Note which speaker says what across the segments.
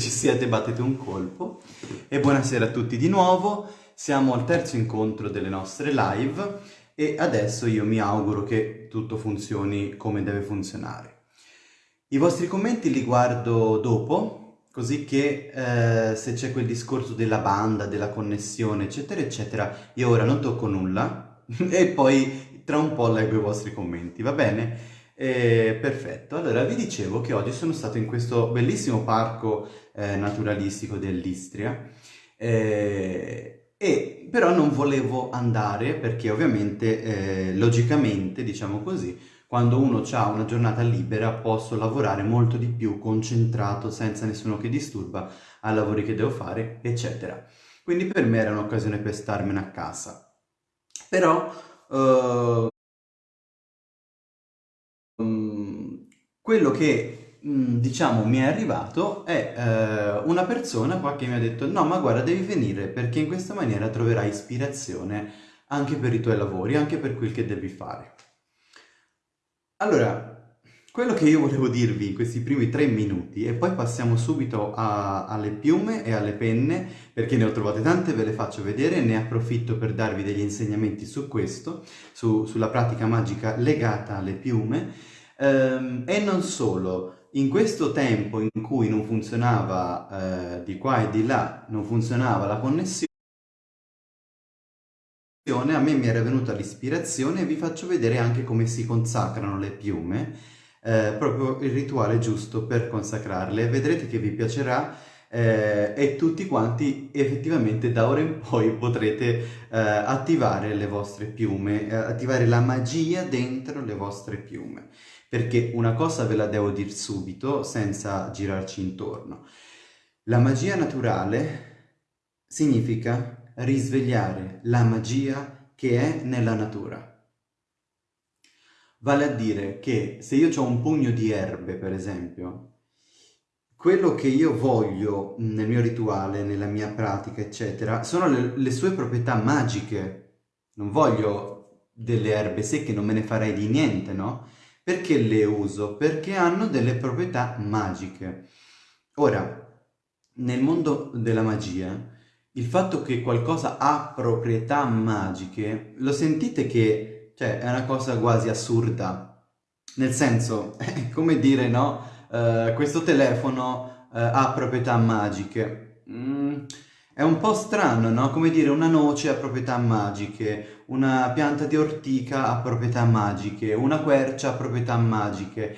Speaker 1: ci siete battete un colpo. E buonasera a tutti di nuovo, siamo al terzo incontro delle nostre live e adesso io mi auguro che tutto funzioni come deve funzionare. I vostri commenti li guardo dopo, così che eh, se c'è quel discorso della banda, della connessione, eccetera, eccetera, io ora non tocco nulla e poi tra un po' leggo i vostri commenti, va bene? Eh, perfetto, allora vi dicevo che oggi sono stato in questo bellissimo parco eh, naturalistico dell'Istria eh, e però non volevo andare perché ovviamente, eh, logicamente, diciamo così, quando uno ha una giornata libera posso lavorare molto di più concentrato senza nessuno che disturba ai lavori che devo fare, eccetera. Quindi per me era un'occasione per starmene a casa. Però uh, quello che diciamo mi è arrivato è eh, una persona qua che mi ha detto no ma guarda devi venire perché in questa maniera troverai ispirazione anche per i tuoi lavori, anche per quel che devi fare. Allora, quello che io volevo dirvi in questi primi tre minuti e poi passiamo subito a, alle piume e alle penne perché ne ho trovate tante, ve le faccio vedere e ne approfitto per darvi degli insegnamenti su questo, su, sulla pratica magica legata alle piume ehm, e non solo, in questo tempo in cui non funzionava eh, di qua e di là, non funzionava la connessione, a me mi era venuta l'ispirazione e vi faccio vedere anche come si consacrano le piume, eh, proprio il rituale giusto per consacrarle. Vedrete che vi piacerà eh, e tutti quanti effettivamente da ora in poi potrete eh, attivare le vostre piume, eh, attivare la magia dentro le vostre piume. Perché una cosa ve la devo dire subito, senza girarci intorno. La magia naturale significa risvegliare la magia che è nella natura. Vale a dire che se io ho un pugno di erbe, per esempio, quello che io voglio nel mio rituale, nella mia pratica, eccetera, sono le, le sue proprietà magiche. Non voglio delle erbe secche, non me ne farei di niente, no? Perché le uso? Perché hanno delle proprietà magiche. Ora, nel mondo della magia, il fatto che qualcosa ha proprietà magiche, lo sentite che cioè, è una cosa quasi assurda. Nel senso, è come dire, no? Uh, questo telefono uh, ha proprietà magiche. Mm, è un po' strano, no? Come dire una noce ha proprietà magiche, una pianta di ortica ha proprietà magiche, una quercia ha proprietà magiche.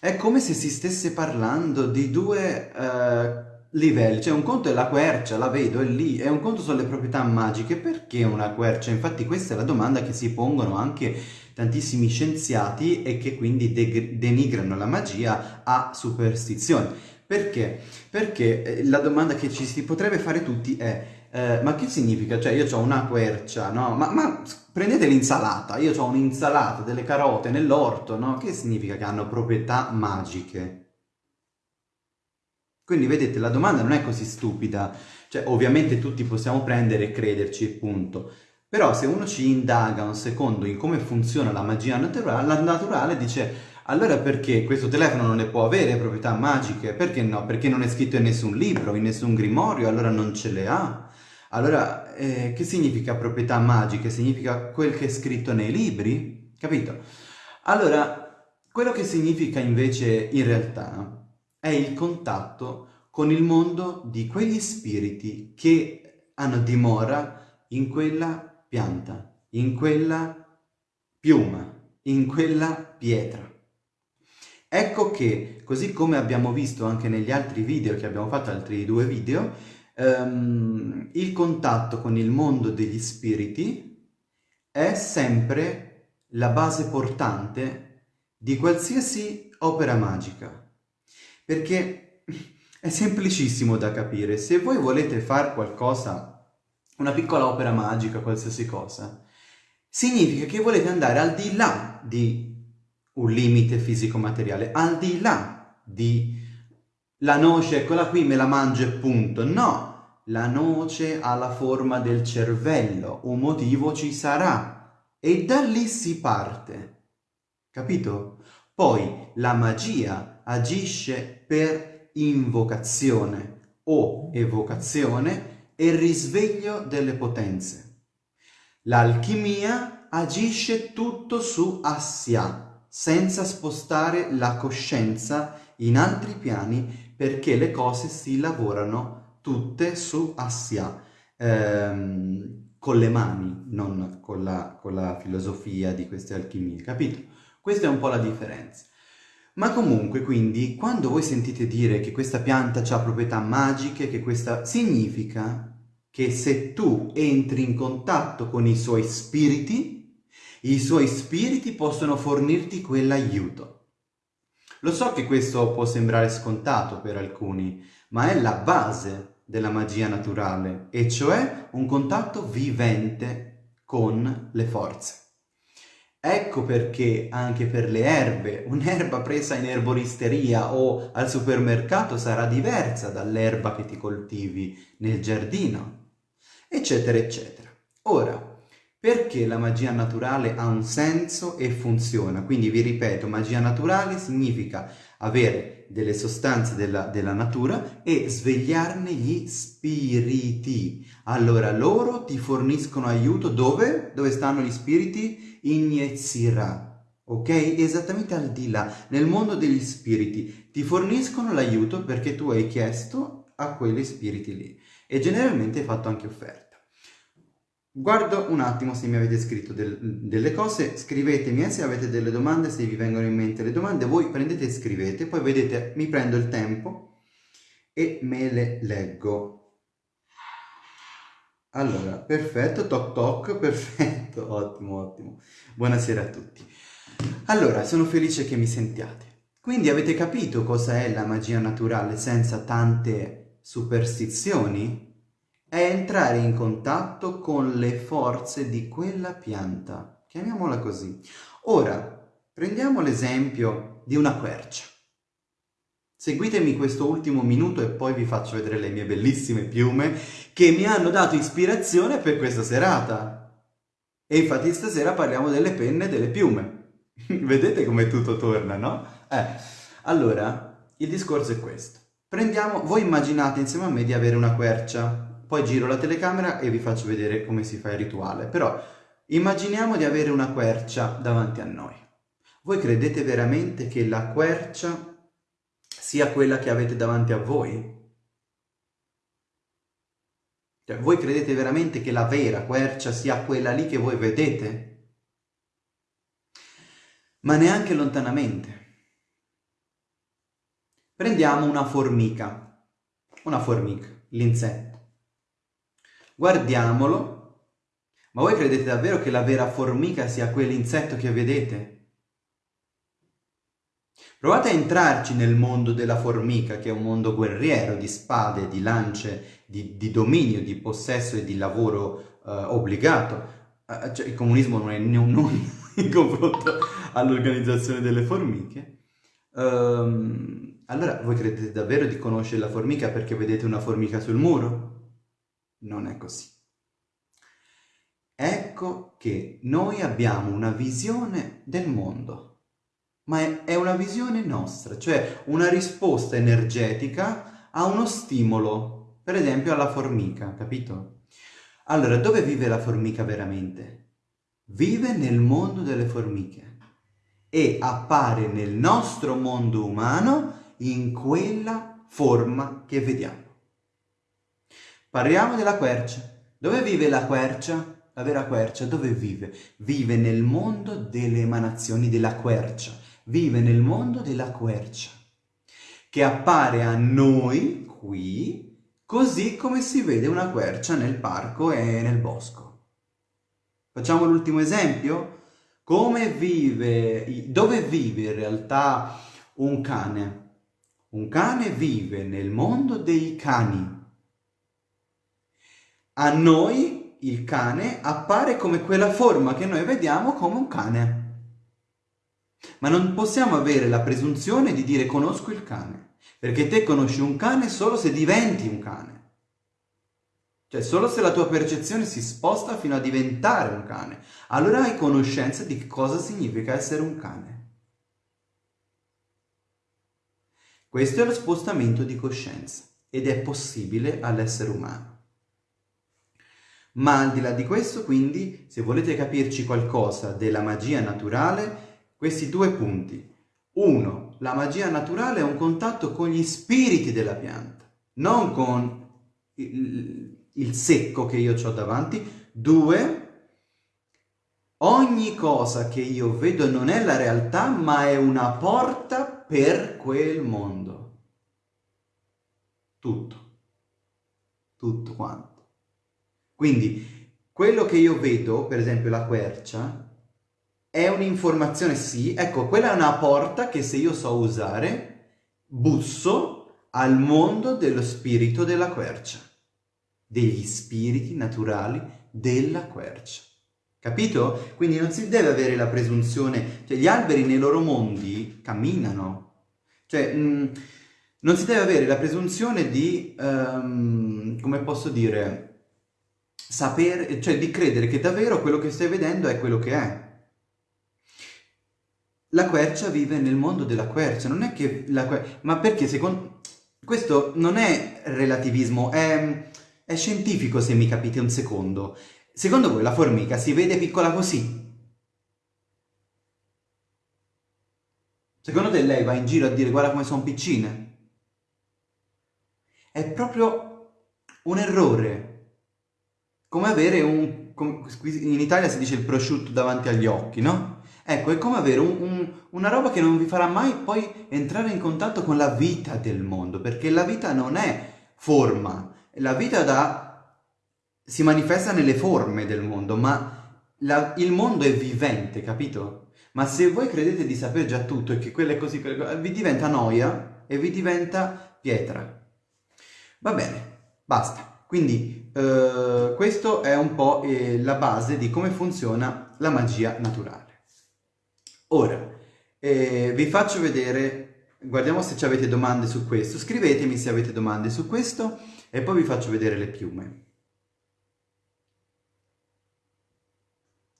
Speaker 1: È come se si stesse parlando di due uh, livelli, cioè un conto è la quercia, la vedo, è lì, e un conto sono le proprietà magiche. Perché una quercia? Infatti questa è la domanda che si pongono anche tantissimi scienziati e che quindi de denigrano la magia a superstizione. Perché? Perché eh, la domanda che ci si potrebbe fare tutti è eh, ma che significa? Cioè io ho una quercia, no? Ma, ma prendete l'insalata, io ho un'insalata, delle carote nell'orto, no? Che significa che hanno proprietà magiche? Quindi vedete, la domanda non è così stupida, cioè ovviamente tutti possiamo prendere e crederci, punto. Però se uno ci indaga un secondo in come funziona la magia naturale, la naturale dice allora perché questo telefono non ne può avere proprietà magiche? Perché no? Perché non è scritto in nessun libro, in nessun grimorio, allora non ce le ha. Allora, eh, che significa proprietà magiche? Significa quel che è scritto nei libri? Capito? Allora, quello che significa invece in realtà è il contatto con il mondo di quegli spiriti che hanno dimora in quella pianta, in quella piuma, in quella pietra. Ecco che, così come abbiamo visto anche negli altri video che abbiamo fatto, altri due video, ehm, il contatto con il mondo degli spiriti è sempre la base portante di qualsiasi opera magica. Perché è semplicissimo da capire. Se voi volete fare qualcosa, una piccola opera magica, qualsiasi cosa, significa che volete andare al di là di un limite fisico-materiale, al di là di la noce, eccola qui, me la mangio e punto. No, la noce ha la forma del cervello, un motivo ci sarà e da lì si parte, capito? Poi la magia agisce per invocazione o evocazione e risveglio delle potenze. L'alchimia agisce tutto su Assia, senza spostare la coscienza in altri piani perché le cose si lavorano tutte su Assia, ehm, con le mani, non con la, con la filosofia di queste alchimie, capito? Questa è un po' la differenza. Ma comunque, quindi, quando voi sentite dire che questa pianta ha proprietà magiche, che questa... significa che se tu entri in contatto con i suoi spiriti, i suoi spiriti possono fornirti quell'aiuto. Lo so che questo può sembrare scontato per alcuni, ma è la base della magia naturale, e cioè un contatto vivente con le forze. Ecco perché anche per le erbe, un'erba presa in erboristeria o al supermercato sarà diversa dall'erba che ti coltivi nel giardino, eccetera, eccetera. Ora, perché la magia naturale ha un senso e funziona? Quindi vi ripeto, magia naturale significa avere delle sostanze della, della natura e svegliarne gli spiriti. Allora loro ti forniscono aiuto dove? Dove stanno gli spiriti? Iniezzirà. Ok? Esattamente al di là, nel mondo degli spiriti, ti forniscono l'aiuto perché tu hai chiesto a quegli spiriti lì e generalmente hai fatto anche offerta. Guardo un attimo se mi avete scritto del, delle cose, scrivetemi eh, se avete delle domande, se vi vengono in mente le domande, voi prendete e scrivete, poi vedete, mi prendo il tempo e me le leggo. Allora, perfetto, toc toc, perfetto, ottimo, ottimo. Buonasera a tutti. Allora, sono felice che mi sentiate. Quindi avete capito cosa è la magia naturale senza tante superstizioni? È entrare in contatto con le forze di quella pianta, chiamiamola così. Ora, prendiamo l'esempio di una quercia. Seguitemi questo ultimo minuto e poi vi faccio vedere le mie bellissime piume che mi hanno dato ispirazione per questa serata. E infatti stasera parliamo delle penne e delle piume. Vedete come tutto torna, no? Eh, allora, il discorso è questo. Prendiamo, voi immaginate insieme a me di avere una quercia, poi giro la telecamera e vi faccio vedere come si fa il rituale, però immaginiamo di avere una quercia davanti a noi. Voi credete veramente che la quercia sia quella che avete davanti a voi? Cioè, voi credete veramente che la vera quercia sia quella lì che voi vedete? Ma neanche lontanamente. Prendiamo una formica, una formica, l'insetto. Guardiamolo, ma voi credete davvero che la vera formica sia quell'insetto che vedete? Provate a entrarci nel mondo della formica, che è un mondo guerriero, di spade, di lance, di, di dominio, di possesso e di lavoro uh, obbligato. Uh, cioè, il comunismo non è non in confronto all'organizzazione delle formiche. Um, allora, voi credete davvero di conoscere la formica perché vedete una formica sul muro? Non è così. Ecco che noi abbiamo una visione del mondo ma è, una visione nostra, cioè una risposta energetica a uno stimolo, per esempio alla formica, capito? Allora, dove vive la formica veramente? Vive nel mondo delle formiche e appare nel nostro mondo umano in quella forma che vediamo. Parliamo della quercia. Dove vive la quercia? La vera quercia dove vive? Vive nel mondo delle emanazioni della quercia vive nel mondo della quercia, che appare a noi qui così come si vede una quercia nel parco e nel bosco. Facciamo l'ultimo esempio? Come vive, dove vive in realtà un cane? Un cane vive nel mondo dei cani. A noi il cane appare come quella forma che noi vediamo come un cane. Ma non possiamo avere la presunzione di dire conosco il cane, perché te conosci un cane solo se diventi un cane. Cioè solo se la tua percezione si sposta fino a diventare un cane, allora hai conoscenza di cosa significa essere un cane. Questo è lo spostamento di coscienza ed è possibile all'essere umano. Ma al di là di questo, quindi, se volete capirci qualcosa della magia naturale, questi due punti. Uno, la magia naturale è un contatto con gli spiriti della pianta, non con il, secco che io ho davanti. Due, ogni cosa che io vedo non è la realtà, ma è una porta per quel mondo. Tutto. Tutto quanto. Quindi, quello che io vedo, per esempio la quercia, è un'informazione, sì, ecco, quella è una porta che se io so usare, busso al mondo dello spirito della quercia, degli spiriti naturali della quercia. Capito? Quindi non si deve avere la presunzione, cioè gli alberi nei loro mondi camminano, cioè mh, mm, non si deve avere la presunzione di, um, come posso dire, sapere, cioè di credere che davvero quello che stai vedendo è quello che è. La quercia vive nel mondo della quercia, non è che la quercia... Ma perché secondo... Questo non è relativismo, è, è scientifico se mi capite un secondo. Secondo voi la formica si vede piccola così? Secondo te lei va in giro a dire guarda come sono piccine? È proprio un errore come avere un... in Italia si dice il prosciutto davanti agli occhi, no? Ecco, è come avere un, un, una roba che non vi farà mai poi entrare in contatto con la vita del mondo, perché la vita non è forma, la vita da, si manifesta nelle forme del mondo, ma la, il mondo è vivente, capito? Ma se voi credete di sapere già tutto e che quello è così, vi diventa noia e vi diventa pietra. Va bene, basta. Quindi eh, questo è un po' eh, la base di come funziona la magia naturale. Ora, eh, vi faccio vedere, guardiamo se avete domande su questo, scrivetemi se avete domande su questo e poi vi faccio vedere le piume.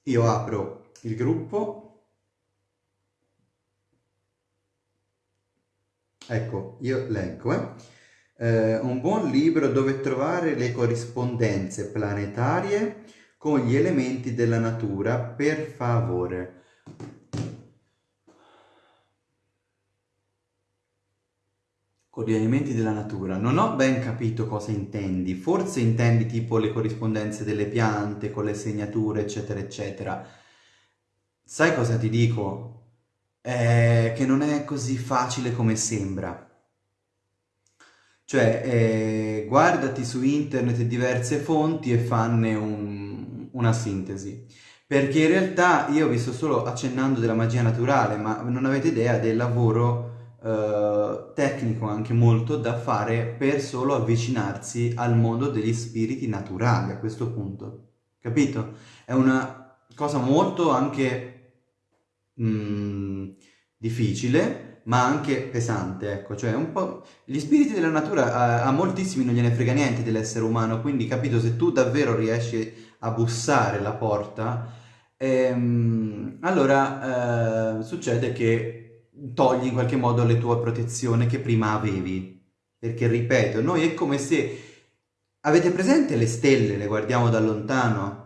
Speaker 1: Io apro il gruppo. Ecco, io leggo, eh eh, un buon libro dove trovare le corrispondenze planetarie con gli elementi della natura, per favore. Con gli elementi della natura. Non ho ben capito cosa intendi. Forse intendi tipo le corrispondenze delle piante, con le segnature, eccetera, eccetera. Sai cosa ti dico? Eh, che non è così facile come sembra. Cioè, eh, guardati su internet diverse fonti e fanne un, una sintesi. Perché in realtà io vi sto solo accennando della magia naturale, ma non avete idea del lavoro eh, tecnico anche molto da fare per solo avvicinarsi al mondo degli spiriti naturali a questo punto. Capito? È una cosa molto anche mm, difficile, ma anche pesante, ecco, cioè un po'... Gli spiriti della natura a, a moltissimi non gliene frega niente dell'essere umano, quindi capito, se tu davvero riesci a bussare la porta, ehm, allora eh, succede che togli in qualche modo le tue protezioni che prima avevi. Perché, ripeto, noi è come se... Avete presente le stelle, le guardiamo da lontano?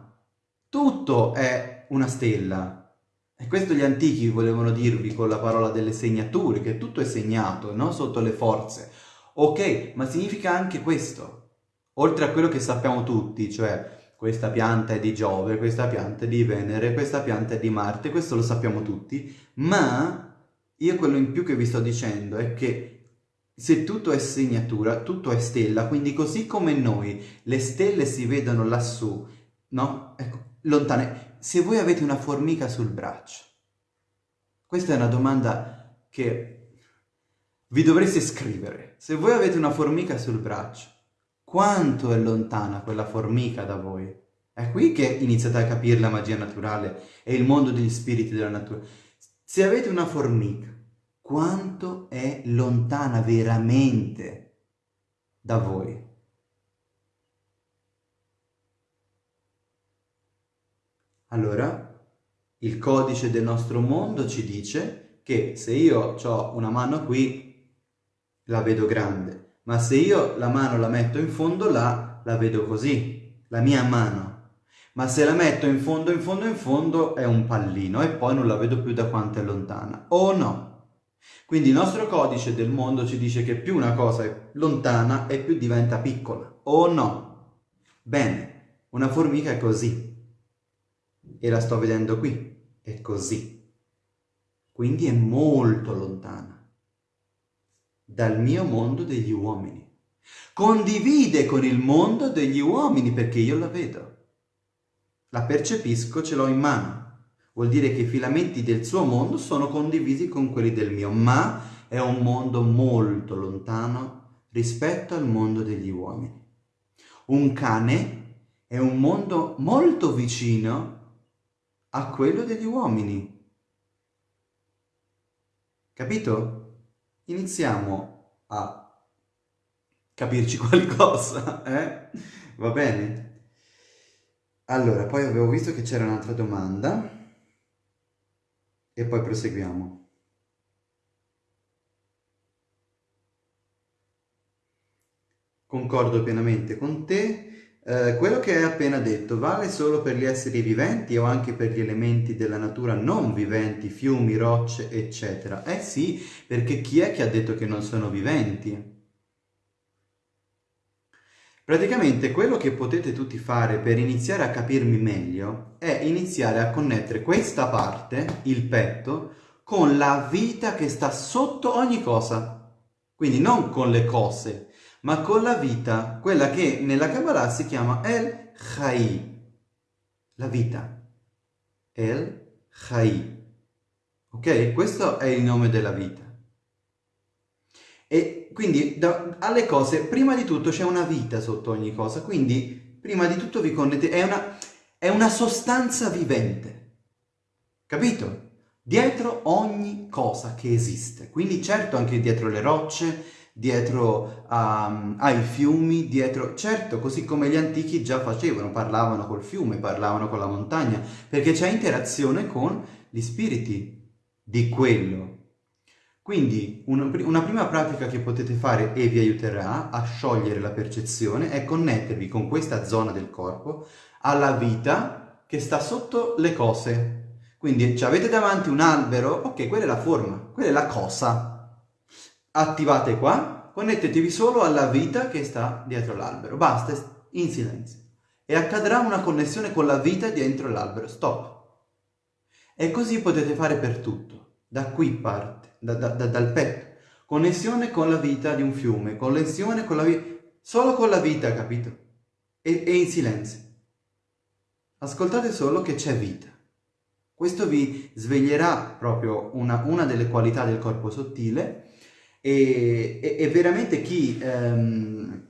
Speaker 1: Tutto è una stella, e questo gli antichi volevano dirvi con la parola delle segnature, che tutto è segnato, no? Sotto le forze. Ok, ma significa anche questo. Oltre a quello che sappiamo tutti, cioè questa pianta è di Giove, questa pianta è di Venere, questa pianta è di Marte, questo lo sappiamo tutti, ma io quello in più che vi sto dicendo è che se tutto è segnatura, tutto è stella, quindi così come noi le stelle si vedono lassù, no? Ecco, lontane, se voi avete una formica sul braccio? Questa è una domanda che vi dovreste scrivere. Se voi avete una formica sul braccio, quanto è lontana quella formica da voi? È qui che iniziate a capire la magia naturale e il mondo degli spiriti della natura. Se avete una formica, quanto è lontana veramente da voi? Allora, il codice del nostro mondo ci dice che se io ho una mano qui, la vedo grande, ma se io la mano la metto in fondo là, la vedo così, la mia mano. Ma se la metto in fondo, in fondo, in fondo è un pallino e poi non la vedo più da quanto è lontana. O no? Quindi il nostro codice del mondo ci dice che più una cosa è lontana e più diventa piccola. O no? Bene, una formica è così. E la sto vedendo qui. È così. Quindi è molto lontana dal mio mondo degli uomini. Condivide con il mondo degli uomini perché io la vedo. La percepisco, ce l'ho in mano. Vuol dire che i filamenti del suo mondo sono condivisi con quelli del mio, ma è un mondo molto lontano rispetto al mondo degli uomini. Un cane è un mondo molto vicino a quello degli uomini. Capito? Iniziamo a capirci qualcosa, eh? Va bene? Allora, poi avevo visto che c'era un'altra domanda e poi proseguiamo. Concordo pienamente con te. Eh, quello che hai appena detto vale solo per gli esseri viventi o anche per gli elementi della natura non viventi, fiumi, rocce, eccetera? Eh sì, perché chi è che ha detto che non sono viventi? Praticamente quello che potete tutti fare per iniziare a capirmi meglio è iniziare a connettere questa parte, il petto, con la vita che sta sotto ogni cosa. Quindi non con le cose, ma con la vita, quella che nella Kabbalah si chiama El Chai, la vita. El Chai. Ok? Questo è il nome della vita. E quindi da, alle cose, prima di tutto c'è una vita sotto ogni cosa, quindi prima di tutto vi connettete, è una, è una sostanza vivente, capito? Dietro ogni cosa che esiste, quindi certo anche dietro le rocce, dietro um, ai fiumi, dietro, certo, così come gli antichi già facevano, parlavano col fiume, parlavano con la montagna, perché c'è interazione con gli spiriti di quello quindi una prima pratica che potete fare e vi aiuterà a sciogliere la percezione è connettervi con questa zona del corpo alla vita che sta sotto le cose. Quindi avete davanti un albero, ok, quella è la forma, quella è la cosa. Attivate qua, connettetevi solo alla vita che sta dietro l'albero, basta, in silenzio. E accadrà una connessione con la vita dietro l'albero, stop. E così potete fare per tutto, da qui parte da, da, da, dal petto. Connessione con la vita di un fiume, connessione con la vita, solo con la vita, capito? E, e in silenzio. Ascoltate solo che c'è vita. Questo vi sveglierà proprio una, una, delle qualità del corpo sottile e, e, e veramente chi ehm,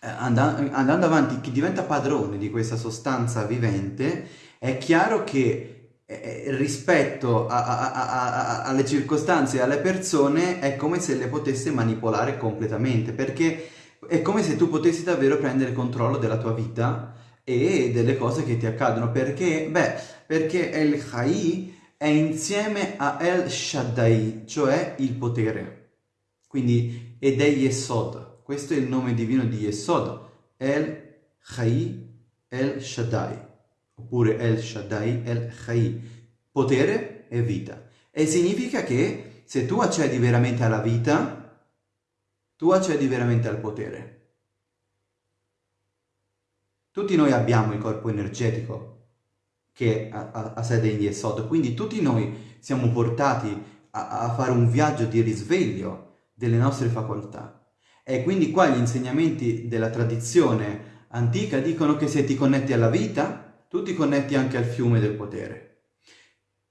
Speaker 1: andando avanti, chi diventa padrone di questa sostanza vivente, è chiaro che eh, eh, rispetto a, a, a, alle circostanze e alle persone è come se le potesse manipolare completamente perché è come se tu potessi davvero prendere controllo della tua vita e delle cose che ti accadono perché, beh, perché El Chai è insieme a El Shaddai, cioè il potere. Quindi, ed è Yesod, questo è il nome divino di Yesod, El Chai El Shaddai. Oppure El Shaddai, El Chai, potere e vita. E significa che se tu accedi veramente alla vita, tu accedi veramente al potere. Tutti noi abbiamo il corpo energetico che ha, ha sede in Yesod, quindi tutti noi siamo portati a, a fare un viaggio di risveglio delle nostre facoltà. E quindi qua gli insegnamenti della tradizione antica dicono che se ti connetti alla vita, tu ti connetti anche al fiume del potere.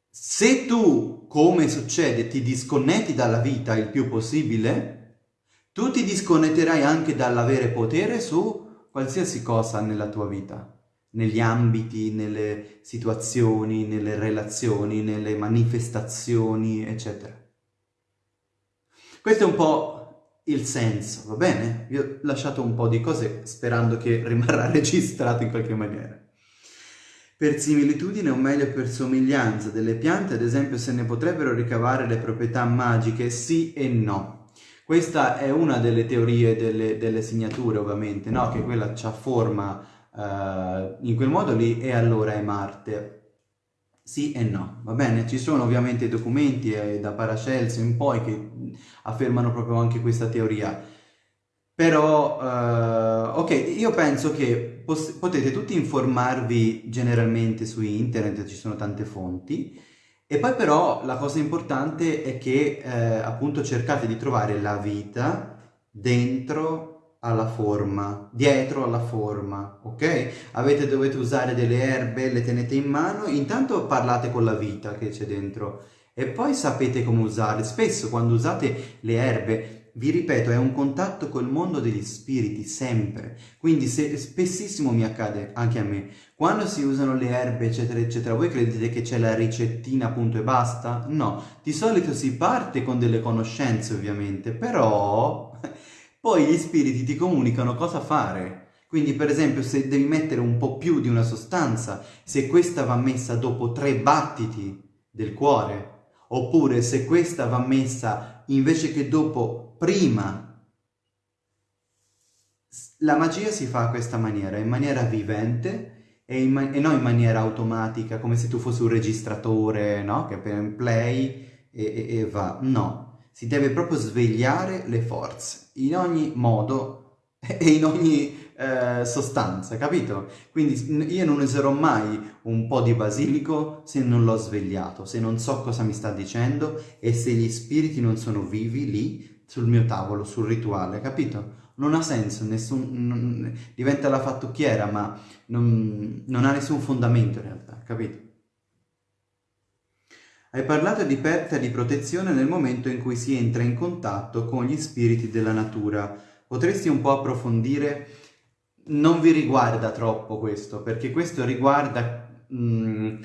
Speaker 1: Se tu, come succede, ti disconnetti dalla vita il più possibile, tu ti disconnetterai anche dall'avere potere su qualsiasi cosa nella tua vita, negli ambiti, nelle situazioni, nelle relazioni, nelle manifestazioni, eccetera. Questo è un po' il senso, va bene? Vi ho lasciato un po' di cose sperando che rimarrà registrato in qualche maniera. Per similitudine o meglio per somiglianza delle piante, ad esempio se ne potrebbero ricavare le proprietà magiche, sì e no. Questa è una delle teorie delle, delle segnature, ovviamente, no? Che quella ha forma uh, in quel modo lì e allora è Marte. Sì e no, va bene? Ci sono ovviamente documenti eh, da Paracelso in poi che affermano proprio anche questa teoria. Però, uh, ok, io penso che potete tutti informarvi generalmente su internet, ci sono tante fonti, e poi però la cosa importante è che eh, appunto cercate di trovare la vita dentro alla forma, dietro alla forma, ok? Avete, dovete usare delle erbe, le tenete in mano, intanto parlate con la vita che c'è dentro e poi sapete come usarle. Spesso quando usate le erbe vi ripeto, è un contatto col mondo degli spiriti, sempre. Quindi se, spessissimo mi accade, anche a me, quando si usano le erbe, eccetera, eccetera, voi credete che c'è la ricettina, appunto, e basta? No, di solito si parte con delle conoscenze, ovviamente, però poi gli spiriti ti comunicano cosa fare. Quindi, per esempio, se devi mettere un po' più di una sostanza, se questa va messa dopo tre battiti del cuore, oppure se questa va messa invece che dopo prima. La magia si fa a questa maniera, in maniera vivente e, in ma e non in maniera automatica, come se tu fossi un registratore, no? Che per play e, e, e va. No, si deve proprio svegliare le forze, in ogni modo e in ogni eh, sostanza, capito? Quindi io non userò mai un po' di basilico se non l'ho svegliato, se non so cosa mi sta dicendo e se gli spiriti non sono vivi lì sul mio tavolo, sul rituale, capito? Non ha senso, nessun, non, diventa la fattucchiera, ma non, non ha nessun fondamento in realtà, capito? Hai parlato di perdita di protezione nel momento in cui si entra in contatto con gli spiriti della natura. Potresti un po' approfondire? Non vi riguarda troppo questo, perché questo riguarda... Mh, mm,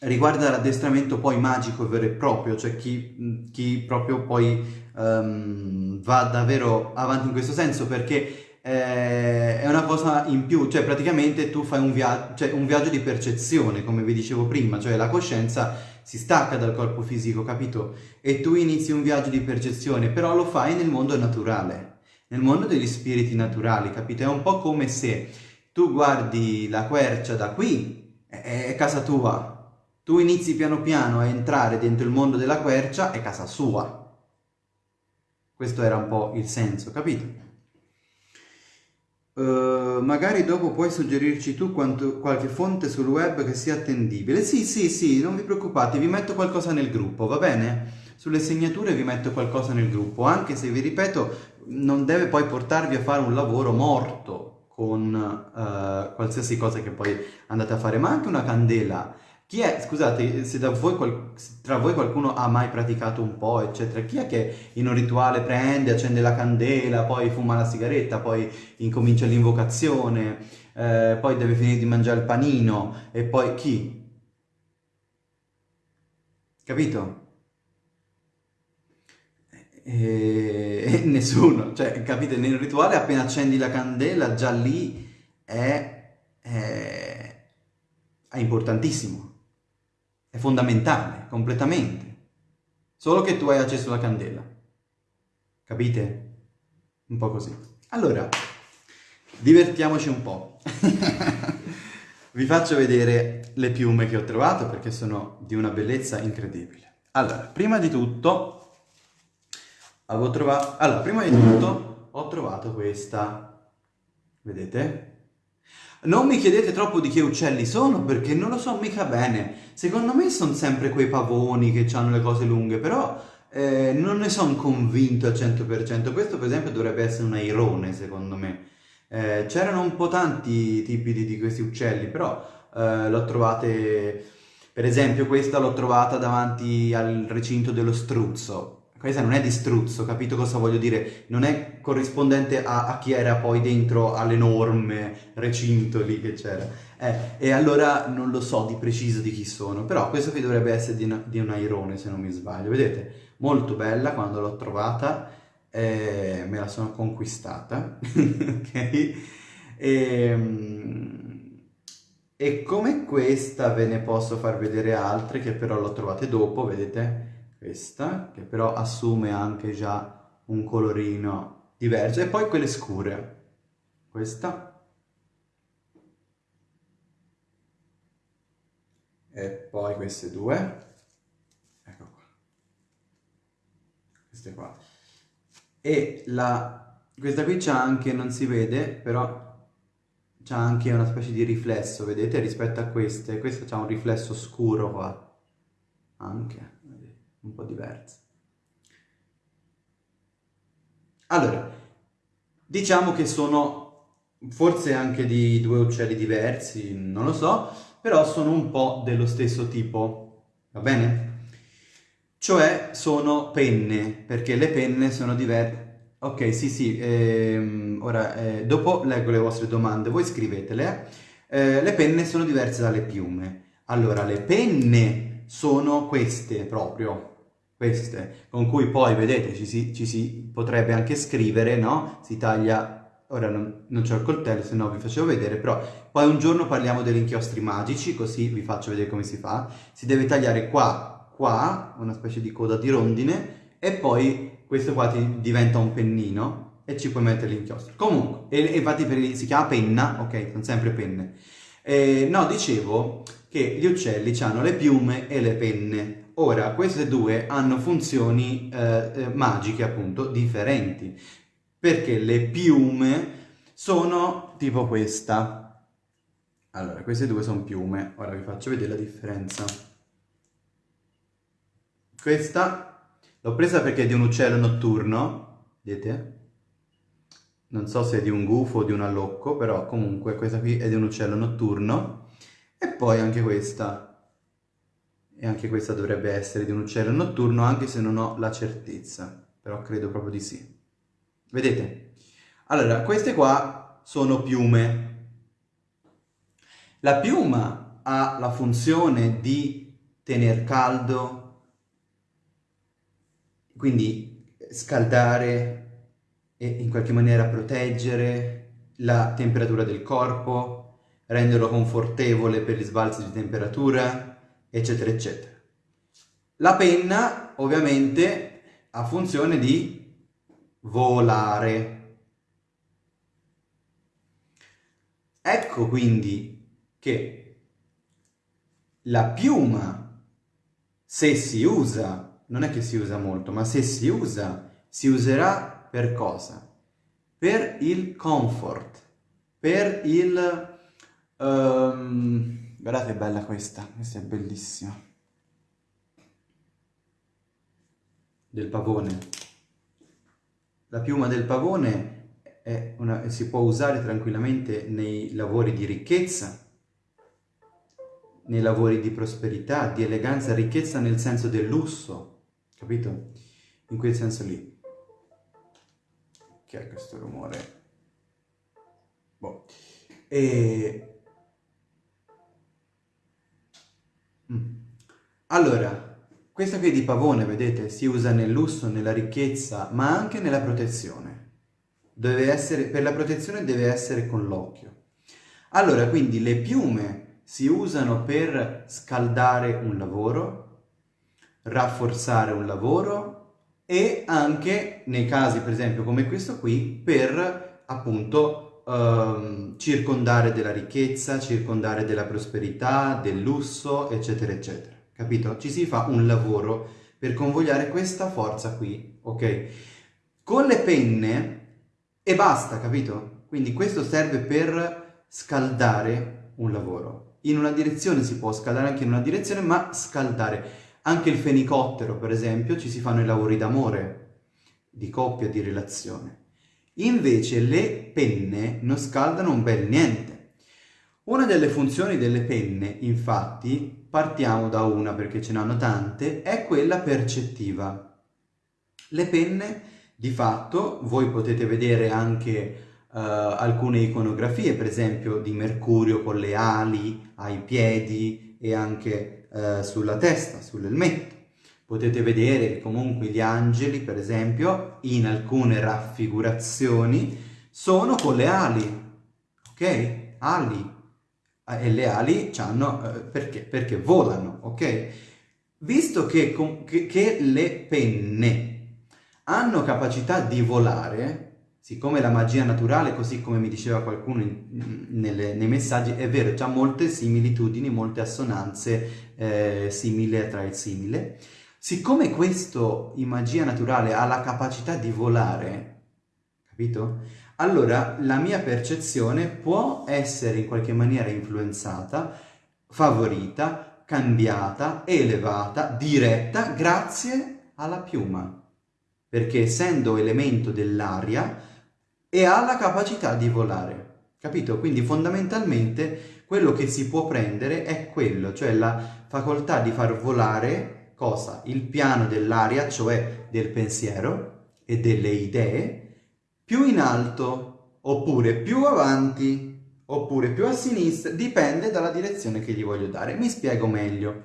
Speaker 1: riguarda l'addestramento poi magico vero e proprio, cioè chi, chi proprio poi um, va davvero avanti in questo senso perché eh, è una cosa in più, cioè praticamente tu fai un, via cioè un viaggio di percezione, come vi dicevo prima, cioè la coscienza si stacca dal corpo fisico, capito? E tu inizi un viaggio di percezione, però lo fai nel mondo naturale, nel mondo degli spiriti naturali, capito? È un po' come se tu guardi la quercia da qui, è casa tua, tu inizi piano piano a entrare dentro il mondo della quercia, è casa sua. Questo era un po' il senso, capito? Uh, magari dopo puoi suggerirci tu quanto, qualche fonte sul web che sia attendibile. Sì, sì, sì, non vi preoccupate, vi metto qualcosa nel gruppo, va bene? Sulle segnature vi metto qualcosa nel gruppo, anche se vi ripeto, non deve poi portarvi a fare un lavoro morto con uh, qualsiasi cosa che poi andate a fare, ma anche una candela chi è, scusate, se voi, tra voi qualcuno ha mai praticato un po', eccetera, chi è che in un rituale prende, accende la candela, poi fuma la sigaretta, poi incomincia l'invocazione, eh, poi deve finire di mangiare il panino, e poi chi? Capito? E... nessuno, cioè, capite, nel rituale appena accendi la candela, già lì è, è, è importantissimo. È fondamentale, completamente. Solo che tu hai accesso alla candela. Capite? Un po' così. Allora, divertiamoci un po'. Vi faccio vedere le piume che ho trovato perché sono di una bellezza incredibile. Allora, prima di tutto, avevo trovato... Allora, prima di tutto ho trovato questa. Vedete? Non mi chiedete troppo di che uccelli sono perché non lo so mica bene. Secondo me sono sempre quei pavoni che hanno le cose lunghe, però eh, non ne sono convinto al 100%. Questo per esempio dovrebbe essere un airone secondo me. Eh, c'erano un po' tanti tipi di, di questi uccelli, però eh, l'ho trovate... Per esempio questa l'ho trovata davanti al recinto dello struzzo questa non è di struzzo, capito cosa voglio dire? Non è corrispondente a, a chi era poi dentro all'enorme recinto lì che c'era. Eh, e allora non lo so di preciso di chi sono, però questo qui dovrebbe essere di, una, di un airone se non mi sbaglio. Vedete? Molto bella quando l'ho trovata, eh, me la sono conquistata, ok? E, ehm, e come questa ve ne posso far vedere altre che però l'ho trovate dopo, vedete? Questa, che però assume anche già un colorino diverso, e poi quelle scure, questa, e poi queste due, ecco qua, queste qua, e la, questa qui c'ha anche, non si vede, però c'ha anche una specie di riflesso, vedete, rispetto a queste, questa c'ha un riflesso scuro qua, anche un po' diverse. Allora, diciamo che sono forse anche di due uccelli diversi, non lo so, però sono un po' dello stesso tipo, va bene? Cioè sono penne, perché le penne sono diverse. Ok, sì, sì, ehm, ora eh, dopo leggo le vostre domande, voi scrivetele. Eh, le penne sono diverse dalle piume. Allora, le penne sono queste proprio, queste, con cui poi, vedete, ci si, ci si potrebbe anche scrivere, no? Si taglia, ora non, non c'ho il coltello, se no vi facevo vedere, però poi un giorno parliamo degli inchiostri magici, così vi faccio vedere come si fa. Si deve tagliare qua, qua, una specie di coda di rondine, e poi questo qua ti diventa un pennino, e ci puoi mettere l'inchiostro. Comunque, e, infatti per, si chiama penna, ok, sono sempre penne. Eh, no, dicevo che gli uccelli hanno le piume e le penne, Ora, queste due hanno funzioni eh, eh, magiche, appunto, differenti, perché le piume sono tipo questa. Allora, queste due sono piume, ora vi faccio vedere la differenza. Questa l'ho presa perché è di un uccello notturno, vedete? Non so se è di un gufo o di un allocco, però comunque questa qui è di un uccello notturno. E poi anche questa, e anche questa dovrebbe essere di un uccello notturno anche se non ho la certezza, però credo proprio di sì. Vedete? Allora, queste qua sono piume. La piuma ha la funzione di tener caldo, quindi scaldare e in qualche maniera proteggere la temperatura del corpo, renderlo confortevole per gli sbalzi di temperatura, eccetera, eccetera. La penna ovviamente ha funzione di volare. Ecco quindi che la piuma, se si usa, non è che si usa molto, ma se si usa, si userà per cosa? Per il comfort, per il... Um, Guardate che bella questa, questa è bellissima. Del pavone. La piuma del pavone una, si può usare tranquillamente nei lavori di ricchezza, nei lavori di prosperità, di eleganza, ricchezza nel senso del lusso, capito? In quel senso lì. Che è questo rumore? Boh. E Mm. Allora, questa qui di pavone, vedete, si usa nel lusso, nella ricchezza, ma anche nella protezione. Deve essere, per la protezione deve essere con l'occhio. Allora, quindi le piume si usano per scaldare un lavoro, rafforzare un lavoro e anche nei casi, per esempio, come questo qui, per appunto um, circondare della ricchezza, circondare della prosperità, del lusso, eccetera, eccetera. Capito? Ci si fa un lavoro per convogliare questa forza qui, ok? Con le penne e basta, capito? Quindi questo serve per scaldare un lavoro. In una direzione si può scaldare anche in una direzione, ma scaldare. Anche il fenicottero, per esempio, ci si fanno i lavori d'amore, di coppia, di relazione. Invece le penne non scaldano un bel niente. Una delle funzioni delle penne, infatti, partiamo da una perché ce ne hanno tante, è quella percettiva. Le penne, di fatto, voi potete vedere anche uh, alcune iconografie, per esempio di Mercurio con le ali ai piedi e anche uh, sulla testa, sull'elmetto. Potete vedere comunque gli angeli, per esempio, in alcune raffigurazioni, sono con le ali, ok? Ali. E le ali hanno, eh, perché? Perché volano, ok? visto che, che, che le penne hanno capacità di volare, siccome la magia naturale, così come mi diceva qualcuno in, nelle, nei messaggi, è vero, c'ha molte similitudini, molte assonanze eh, simile tra il simile, siccome questo in magia naturale ha la capacità di volare, capito? Allora la mia percezione può essere in qualche maniera influenzata, favorita, cambiata, elevata, diretta grazie alla piuma perché essendo elemento dell'aria e ha la capacità di volare. Capito? Quindi fondamentalmente quello che si può prendere è quello, cioè la facoltà di far volare cosa? Il piano dell'aria, cioè del pensiero e delle idee, più in alto, oppure più avanti, oppure più a sinistra, dipende dalla direzione che gli voglio dare. Mi spiego meglio.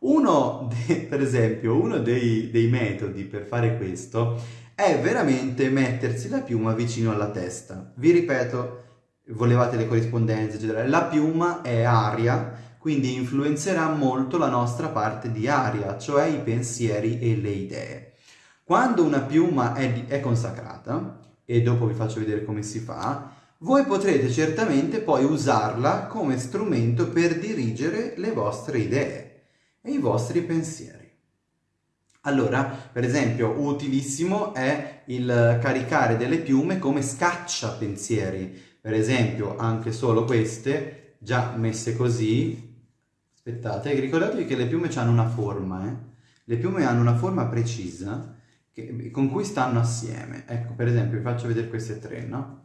Speaker 1: Uno, de, per esempio, uno dei, dei metodi per fare questo è veramente mettersi la piuma vicino alla testa. Vi ripeto, volevate le corrispondenze, eccetera, la piuma è aria, quindi influenzerà molto la nostra parte di aria, cioè i pensieri e le idee. Quando una piuma è, è consacrata, e dopo vi faccio vedere come si fa, voi potrete certamente poi usarla come strumento per dirigere le vostre idee e i vostri pensieri. Allora, per esempio, utilissimo è il caricare delle piume come scaccia pensieri. Per esempio, anche solo queste, già messe così, aspettate, ricordatevi che le piume hanno una forma, eh? Le piume hanno una forma precisa che, con cui stanno assieme. Ecco, per esempio, vi faccio vedere queste tre, no?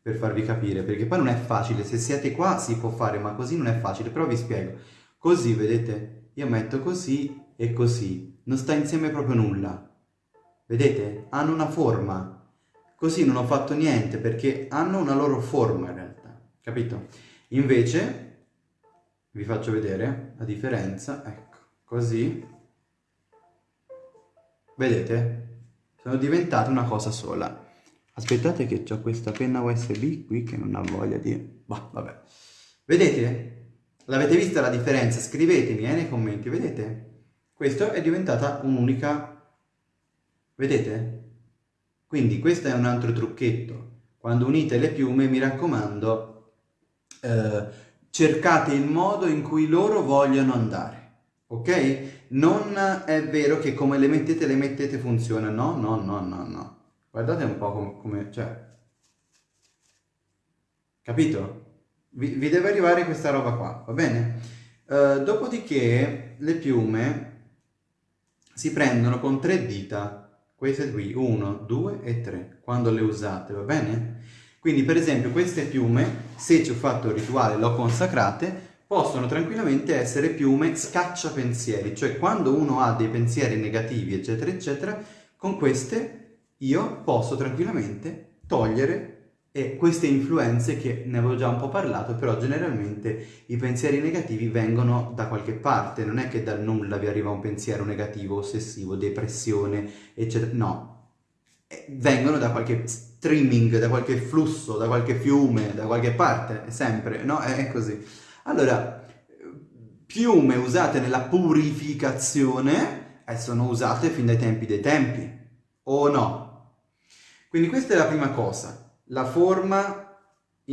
Speaker 1: Per farvi capire, perché poi non è facile, se siete qua si può fare, ma così non è facile, però vi spiego. Così, vedete, io metto così e così, non sta insieme proprio nulla. Vedete? Hanno una forma. Così non ho fatto niente perché hanno una loro forma in realtà, capito? Invece, vi faccio vedere la differenza, ecco, così. Vedete? Sono diventate una cosa sola. Aspettate che ho questa penna USB qui che non ha voglia di... Bah, vabbè. Vedete? L'avete vista la differenza? Scrivetemi eh, nei commenti, vedete? Questa è diventata un'unica... Vedete? Quindi questo è un altro trucchetto. Quando unite le piume, mi raccomando, eh, cercate il modo in cui loro vogliono andare. Ok? Non è vero che come le mettete, le mettete funziona. No, no, no, no, no. Guardate un po' come... come cioè... Capito? vi, vi deve arrivare questa roba qua, va bene? Uh, dopodiché le piume si prendono con tre dita, queste qui, 1, 2 e 3, quando le usate, va bene? Quindi per esempio queste piume, se ci ho fatto il rituale, l'ho consacrate, possono tranquillamente essere piume scaccia pensieri, cioè quando uno ha dei pensieri negativi, eccetera, eccetera, con queste io posso tranquillamente togliere e queste influenze, che ne avevo già un po' parlato, però generalmente i pensieri negativi vengono da qualche parte, non è che dal nulla vi arriva un pensiero negativo, ossessivo, depressione, eccetera, no. Eh, vengono da qualche streaming, da qualche flusso, da qualche fiume, da qualche parte, sempre, no? È così. Allora, piume usate nella purificazione eh, sono usate fin dai tempi dei tempi, o no? Quindi questa è la prima cosa la forma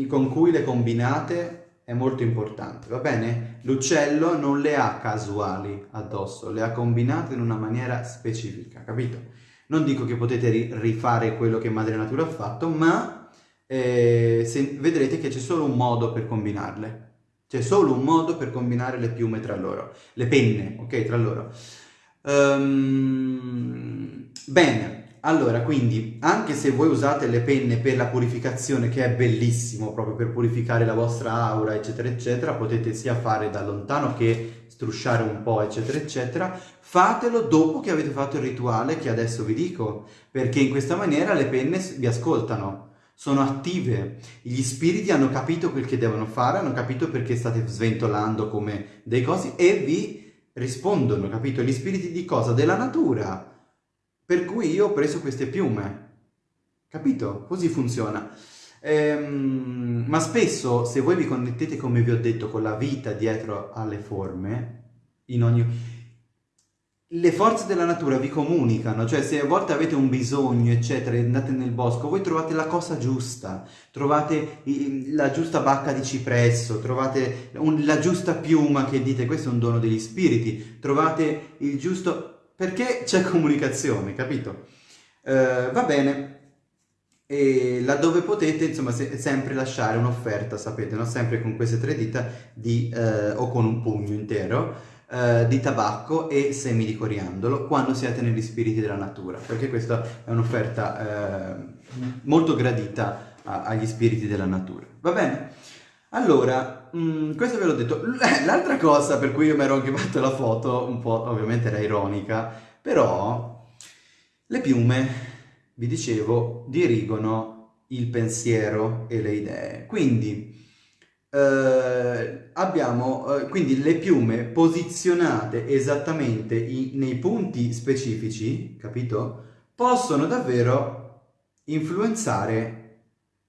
Speaker 1: con cui le combinate è molto importante, va bene? L'uccello non le ha casuali addosso, le ha combinate in una maniera specifica, capito? Non dico che potete rifare quello che Madre Natura ha fatto, ma eh, se, vedrete che c'è solo un modo per combinarle. C'è solo un modo per combinare le piume tra loro, le penne, ok, tra loro. Um, bene, allora, quindi, anche se voi usate le penne per la purificazione, che è bellissimo proprio per purificare la vostra aura, eccetera, eccetera, potete sia fare da lontano che strusciare un po', eccetera, eccetera, fatelo dopo che avete fatto il rituale che adesso vi dico, perché in questa maniera le penne vi ascoltano, sono attive, gli spiriti hanno capito quel che devono fare, hanno capito perché state sventolando come dei cosi e vi rispondono, capito? Gli spiriti di cosa? Della natura, per cui io ho preso queste piume. Capito? Così funziona. Ehm, ma spesso, se voi vi connettete, come vi ho detto, con la vita dietro alle forme, in ogni... le forze della natura vi comunicano, cioè se a volte avete un bisogno, eccetera, e andate nel bosco, voi trovate la cosa giusta, trovate la giusta bacca di cipresso, trovate un, la giusta piuma che dite questo è un dono degli spiriti, trovate il giusto... perché c'è comunicazione, capito? Uh, va bene, e laddove potete, insomma, se, sempre lasciare un'offerta, sapete, no? Sempre con queste tre dita di, uh, o con un pugno intero, eh, di tabacco e semi di coriandolo quando siete negli spiriti della natura, perché questa è un'offerta eh, molto gradita a, agli spiriti della natura. Va bene? Allora, mh, mm, questo ve l'ho detto. L'altra cosa per cui io mi ero anche fatto la foto, un po' ovviamente era ironica, però le piume, vi dicevo, dirigono il pensiero e le idee. Quindi eh, abbiamo eh, quindi le piume posizionate esattamente i, nei punti specifici, capito? Possono davvero influenzare,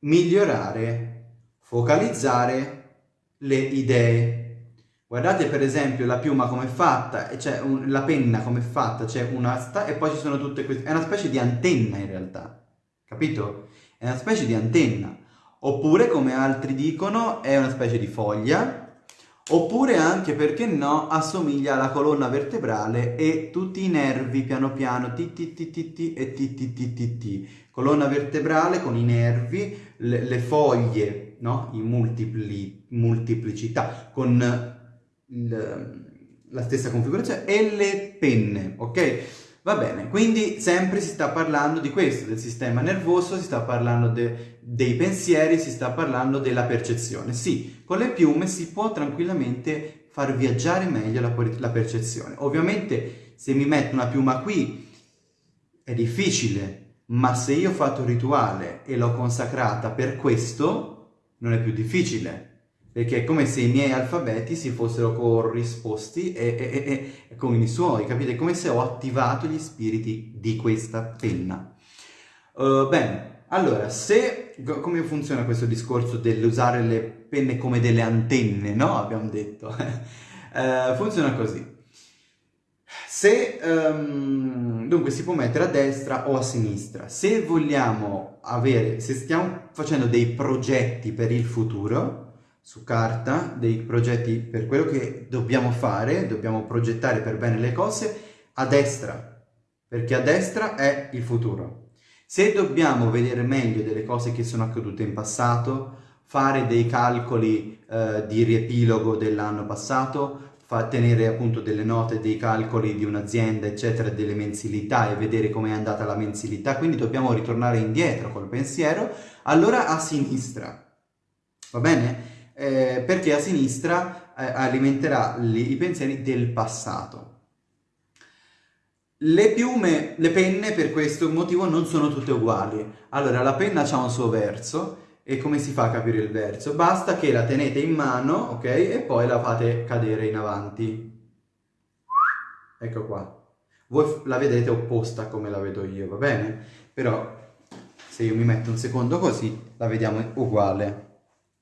Speaker 1: migliorare, focalizzare le idee. Guardate per esempio la piuma come è fatta, c'è la penna come è fatta, c'è una e poi ci sono tutte queste... È una specie di antenna in realtà, capito? È una specie di antenna. Oppure, come altri dicono, è una specie di foglia, oppure anche, perché no, assomiglia alla colonna vertebrale e tutti i nervi piano piano, ti e ti. Colonna vertebrale con i nervi, le, le foglie, no? In multipli, multiplicità, con il, la stessa configurazione, e le penne, ok? Va bene, quindi sempre si sta parlando di questo, del sistema nervoso, si sta parlando de, dei pensieri, si sta parlando della percezione. Sì, con le piume si può tranquillamente far viaggiare meglio la, la percezione. Ovviamente se mi metto una piuma qui è difficile, ma se io ho fatto un rituale e l'ho consacrata per questo, non è più difficile perché è come se i miei alfabeti si fossero corrisposti e, e, e, con i suoi, capite? È come se ho attivato gli spiriti di questa penna. Uh, bene, allora, se... come funziona questo discorso dell'usare le penne come delle antenne, no? Abbiamo detto. uh, funziona così. Se, um, dunque, si può mettere a destra o a sinistra. Se vogliamo avere, se stiamo facendo dei progetti per il futuro, su carta dei progetti per quello che dobbiamo fare, dobbiamo progettare per bene le cose a destra, perché a destra è il futuro. Se dobbiamo vedere meglio delle cose che sono accadute in passato, fare dei calcoli eh, di riepilogo dell'anno passato, tenere appunto delle note, dei calcoli di un'azienda, eccetera, delle mensilità e vedere come è andata la mensilità, quindi dobbiamo ritornare indietro col pensiero, allora a sinistra, va bene? Eh, perché a sinistra eh, alimenterà li, i pensieri del passato. Le piume, le penne per questo motivo non sono tutte uguali. Allora, la penna ha un suo verso e come si fa a capire il verso? Basta che la tenete in mano, ok? E poi la fate cadere in avanti. Ecco qua. Voi la vedete opposta come la vedo io, va bene? Però se io mi metto un secondo così, la vediamo uguale.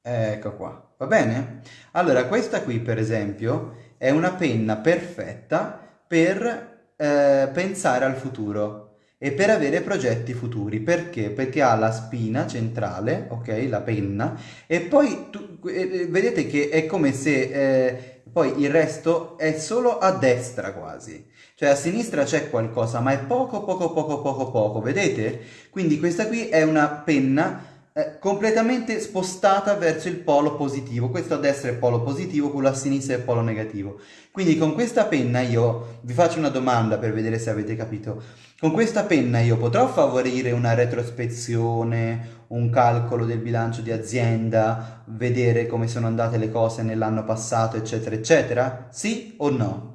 Speaker 1: Ecco qua. Va bene? Allora, questa qui, per esempio, è una penna perfetta per eh, pensare al futuro e per avere progetti futuri. Perché? Perché ha la spina centrale, ok? La penna, e poi tu, eh, vedete che è come se eh, poi il resto è solo a destra quasi. Cioè a sinistra c'è qualcosa, ma è poco, poco, poco, poco, poco, vedete? Quindi questa qui è una penna completamente spostata verso il polo positivo. Questo a destra è polo positivo, quello a sinistra è polo negativo. Quindi con questa penna io, vi faccio una domanda per vedere se avete capito, con questa penna io potrò favorire una retrospezione, un calcolo del bilancio di azienda, vedere come sono andate le cose nell'anno passato, eccetera, eccetera? Sì o no?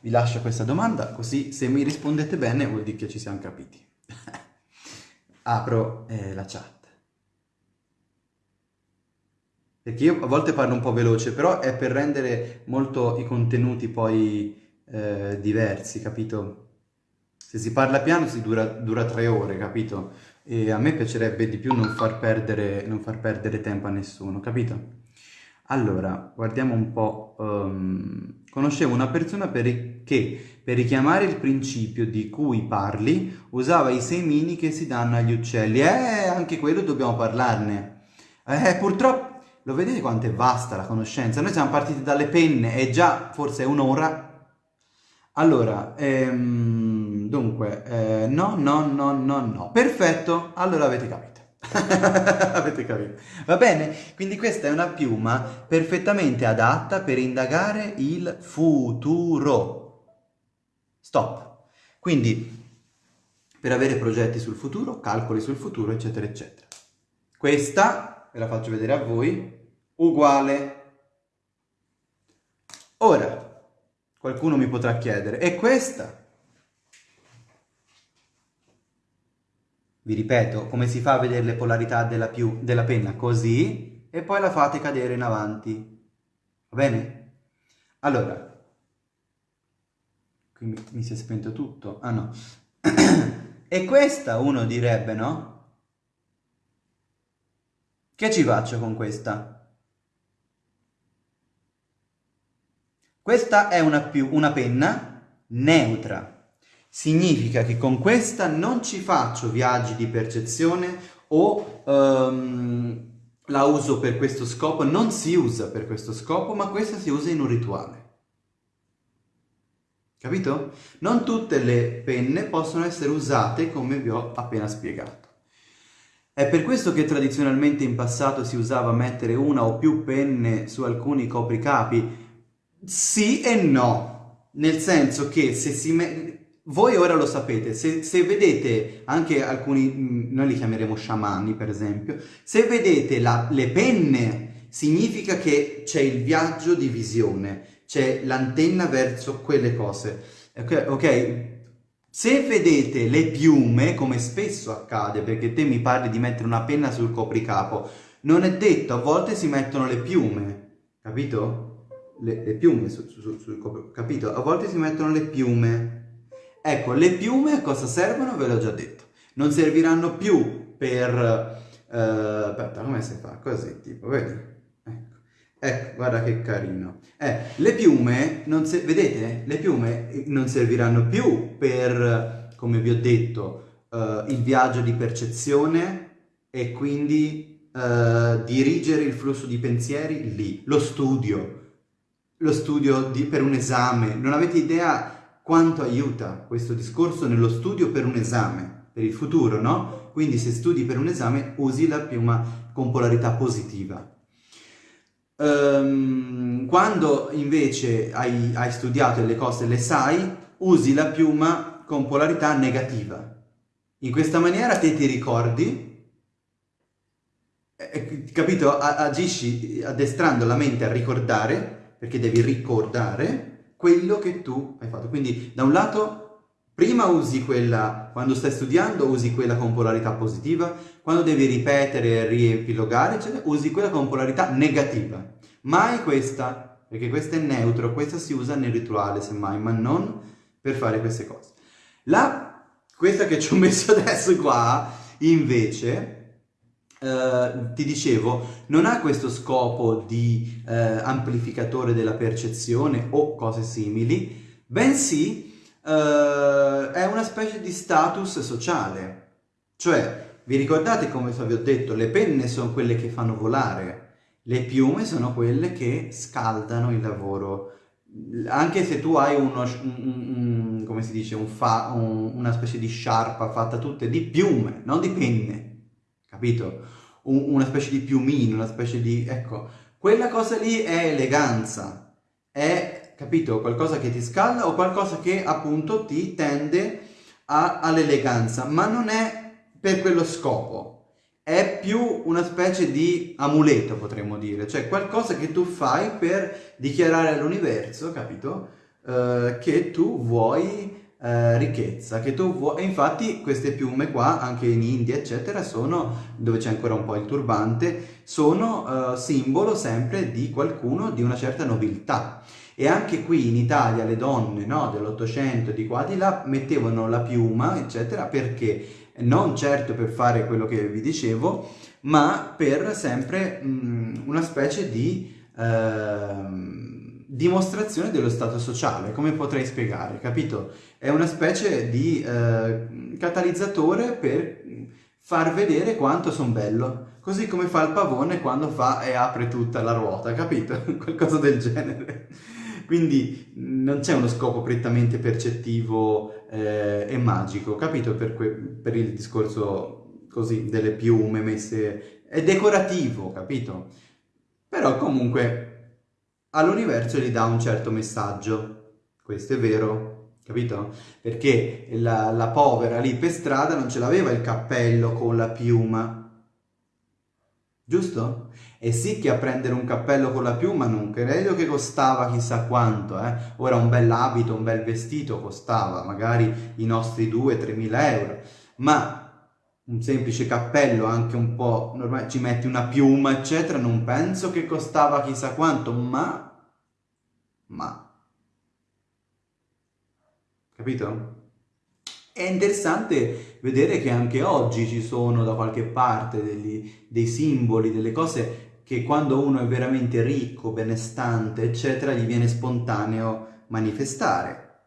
Speaker 1: Vi lascio questa domanda, così se mi rispondete bene vuol dire che ci siamo capiti apro eh, la chat. Perché io a volte parlo un po' veloce, però è per rendere molto i contenuti poi eh, diversi, capito? Se si parla piano si dura, dura, tre ore, capito? E a me piacerebbe di più non far perdere, non far perdere tempo a nessuno, capito? Allora, guardiamo un po'. Um, conoscevo una persona per che, per richiamare il principio di cui parli, usava i semini che si danno agli uccelli. Eh, anche quello dobbiamo parlarne. Eh, purtroppo, lo vedete quanto è vasta la conoscenza? Noi siamo partiti dalle penne e già forse è un'ora. Allora, ehm, dunque, eh, no, no, no, no, no. Perfetto, allora avete capito. Avete capito? Va bene? Quindi questa è una piuma perfettamente adatta per indagare il futuro. Stop. Quindi, per avere progetti sul futuro, calcoli sul futuro, eccetera, eccetera. Questa, ve la faccio vedere a voi, uguale. Ora, qualcuno mi potrà chiedere, e questa? Vi ripeto, come si fa a vedere le polarità della, più, della penna? Così, e poi la fate cadere in avanti. Va bene? Allora, qui mi, mi si è spento tutto. Ah no. e questa uno direbbe, no? Che ci faccio con questa? Questa è una, più, una penna neutra significa che con questa non ci faccio viaggi di percezione o um, la uso per questo scopo, non si usa per questo scopo, ma questa si usa in un rituale. Capito? Non tutte le penne possono essere usate come vi ho appena spiegato. È per questo che tradizionalmente in passato si usava mettere una o più penne su alcuni copricapi? Sì e no, nel senso che se si, me voi ora lo sapete, se, se, vedete anche alcuni, noi li chiameremo sciamani per esempio, se vedete la, le penne significa che c'è il viaggio di visione, c'è l'antenna verso quelle cose, ok? okay? Se vedete le piume, come spesso accade, perché te mi parli di mettere una penna sul copricapo, non è detto, a volte si mettono le piume, capito? Le, le piume sul, sul, sul copricapo, capito? A volte si mettono le piume, Ecco, le piume a cosa servono? Ve l'ho già detto. Non serviranno più per... Uh, aspetta, come si fa? Così, tipo, vedi? Ecco. guarda che carino. Eh, le piume, non vedete? Le piume non serviranno più per, come vi ho detto, uh, il viaggio di percezione e quindi uh, dirigere il flusso di pensieri lì. Lo studio, lo studio di, per un esame. Non avete idea quanto aiuta questo discorso nello studio per un esame, per il futuro, no? Quindi se studi per un esame usi la piuma con polarità positiva. Um, quando invece hai, hai studiato e le cose le sai, usi la piuma con polarità negativa. In questa maniera te ti ricordi, eh, capito? Agisci addestrando la mente a ricordare, perché devi ricordare, quello che tu hai fatto. Quindi da un lato prima usi quella, quando stai studiando usi quella con polarità positiva, quando devi ripetere riepilogare, eccetera, usi quella con polarità negativa. Mai questa, perché questa è neutro, questa si usa nel rituale semmai, ma non per fare queste cose. La, questa che ci ho messo adesso qua, invece, Uh, ti dicevo, non ha questo scopo di uh, amplificatore della percezione o cose simili, bensì uh, è una specie di status sociale. Cioè, vi ricordate come vi ho detto, le penne sono quelle che fanno volare, le piume sono quelle che scaldano il lavoro. Anche se tu hai uno, un, un, come si dice, un fa, un, una specie di sciarpa fatta tutte di piume, non di penne, capito? Un, una specie di piumino, una specie di... ecco, quella cosa lì è eleganza, è, capito, qualcosa che ti scalda o qualcosa che appunto ti tende all'eleganza, ma non è per quello scopo, è più una specie di amuleto potremmo dire, cioè qualcosa che tu fai per dichiarare all'universo, capito, uh, che tu vuoi eh, ricchezza che tu vuoi e infatti queste piume qua anche in India eccetera sono dove c'è ancora un po' il turbante sono eh, simbolo sempre di qualcuno di una certa nobiltà e anche qui in Italia le donne no, dell'Ottocento di qua di là mettevano la piuma eccetera perché non certo per fare quello che vi dicevo ma per sempre mh, una specie di ehm, dimostrazione dello stato sociale, come potrei spiegare, capito? È una specie di eh, catalizzatore per far vedere quanto sono bello, così come fa il pavone quando fa e apre tutta la ruota, capito? Qualcosa del genere. Quindi non c'è uno scopo prettamente percettivo eh, e magico, capito? Per, per il discorso così delle piume messe... È decorativo, capito? Però comunque all'universo gli dà un certo messaggio. Questo è vero, capito? Perché la, la povera lì per strada non ce l'aveva il cappello con la piuma, giusto? E sì che a prendere un cappello con la piuma non credo che costava chissà quanto, eh? Ora un bel abito, un bel vestito costava magari i nostri 2-3 mila euro, ma un semplice cappello, anche un po' normale, ci metti una piuma, eccetera, non penso che costava chissà quanto, ma... ma... Capito? È interessante vedere che anche oggi ci sono da qualche parte degli, dei simboli, delle cose che quando uno è veramente ricco, benestante, eccetera, gli viene spontaneo manifestare.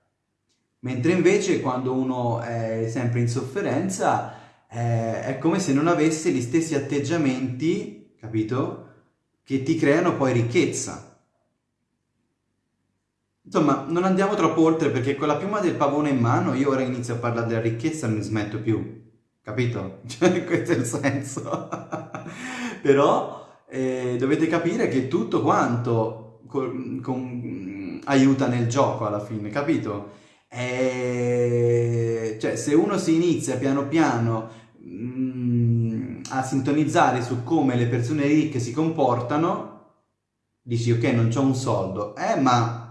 Speaker 1: Mentre invece quando uno è sempre in sofferenza eh, è come se non avesse gli stessi atteggiamenti, capito? Che ti creano poi ricchezza. Insomma, non andiamo troppo oltre perché con la piuma del pavone in mano io ora inizio a parlare della ricchezza e non smetto più, capito? Cioè, questo è il senso. Però eh, dovete capire che tutto quanto con, con, aiuta nel gioco alla fine, capito? E... Cioè, se uno si inizia piano piano mh, mm, a sintonizzare su come le persone ricche si comportano, dici ok, non c'ho un soldo, eh ma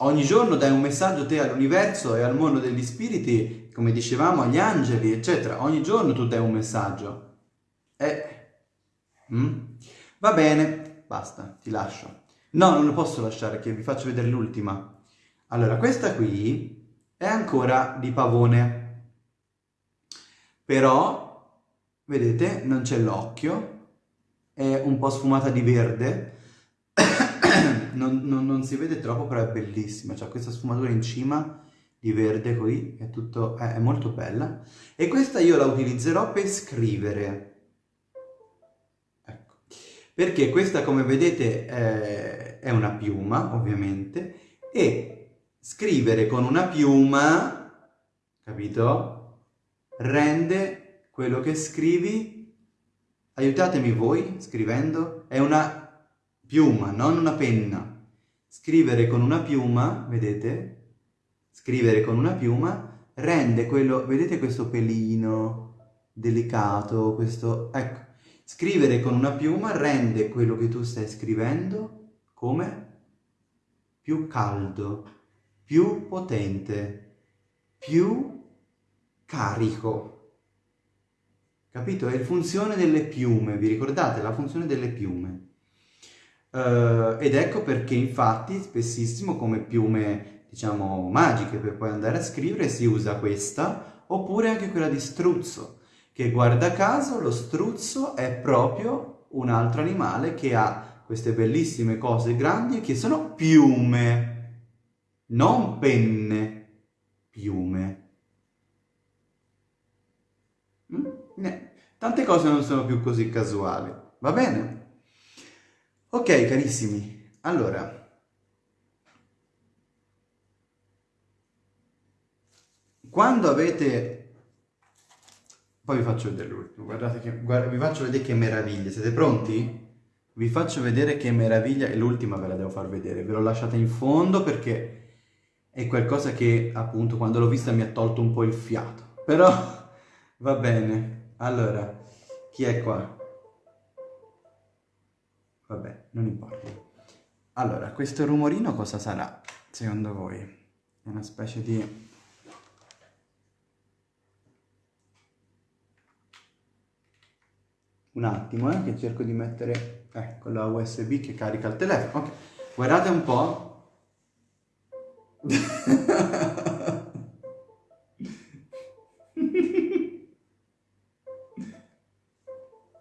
Speaker 1: Ogni giorno dai un messaggio te all'universo e al mondo degli spiriti, come dicevamo, agli angeli, eccetera. Ogni giorno tu dai un messaggio. E... Mm? Va bene, basta, ti lascio. No, non lo posso lasciare, che vi faccio vedere l'ultima. Allora, questa qui è ancora di pavone. Però, vedete, non c'è l'occhio, è un po' sfumata di verde, non, non, non, si vede troppo, però è bellissima. C'ha questa sfumatura in cima di verde qui, è, tutto, è, è molto bella. E questa io la utilizzerò per scrivere. Perché questa, come vedete, è, è una piuma, ovviamente, e scrivere con una piuma, capito? Rende quello che scrivi, aiutatemi voi scrivendo, è una piuma, non una penna. Scrivere con una piuma, vedete? Scrivere con una piuma rende quello, vedete questo pelino delicato, questo, ecco. Scrivere con una piuma rende quello che tu stai scrivendo come? Più caldo, più potente, più carico. Capito? È la funzione delle piume, vi ricordate? La funzione delle piume. Uh, ed ecco perché infatti spessissimo come piume diciamo magiche per poi andare a scrivere si usa questa oppure anche quella di struzzo che guarda caso lo struzzo è proprio un altro animale che ha queste bellissime cose grandi che sono piume non penne piume mm? tante cose non sono più così casuali va bene? Ok carissimi, allora, quando avete, poi vi faccio vedere l'ultimo, guardate che, guarda, vi faccio vedere che meraviglia, siete pronti? Vi faccio vedere che meraviglia, e l'ultima ve la devo far vedere, ve l'ho lasciata in fondo perché è qualcosa che appunto quando l'ho vista mi ha tolto un po' il fiato, però va bene, allora, chi è qua? Vabbè, non importa. Allora, questo rumorino cosa sarà, secondo voi? È una specie di... Un attimo, eh, che cerco di mettere... Ecco, la USB che carica il telefono. Ok, guardate un po'.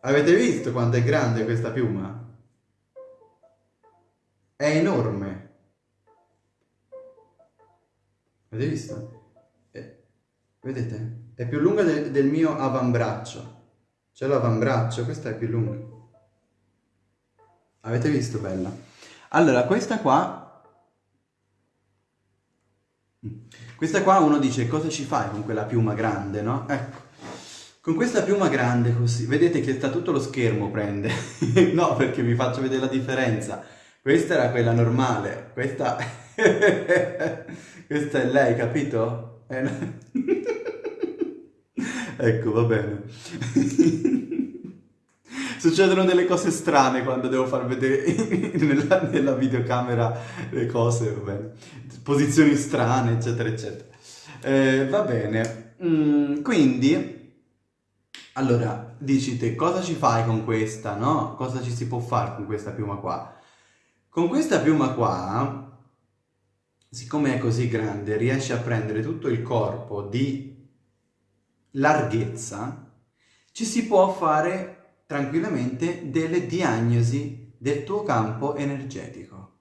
Speaker 1: Avete visto quanto è grande questa piuma? è enorme. Avete visto? È, vedete? È più lunga de, del mio avambraccio. C'è l'avambraccio, questa è più lunga. Avete visto, bella? Allora, questa qua... Questa qua uno dice, cosa ci fai con quella piuma grande, no? Ecco. Con questa piuma grande così, vedete che sta tutto lo schermo prende. no, perché vi faccio vedere la differenza. Questa era quella normale, questa... questa è lei, capito? Eh, ecco, va bene. Succedono delle cose strane quando devo far vedere nella, nella videocamera le cose, va bene. Posizioni strane, eccetera, eccetera. Eh, va bene. Mm, quindi... Allora, dici te, cosa ci fai con questa, no? Cosa ci si può fare con questa piuma qua? Con questa piuma qua, siccome è così grande, riesce a prendere tutto il corpo di larghezza, ci si può fare tranquillamente delle diagnosi del tuo campo energetico.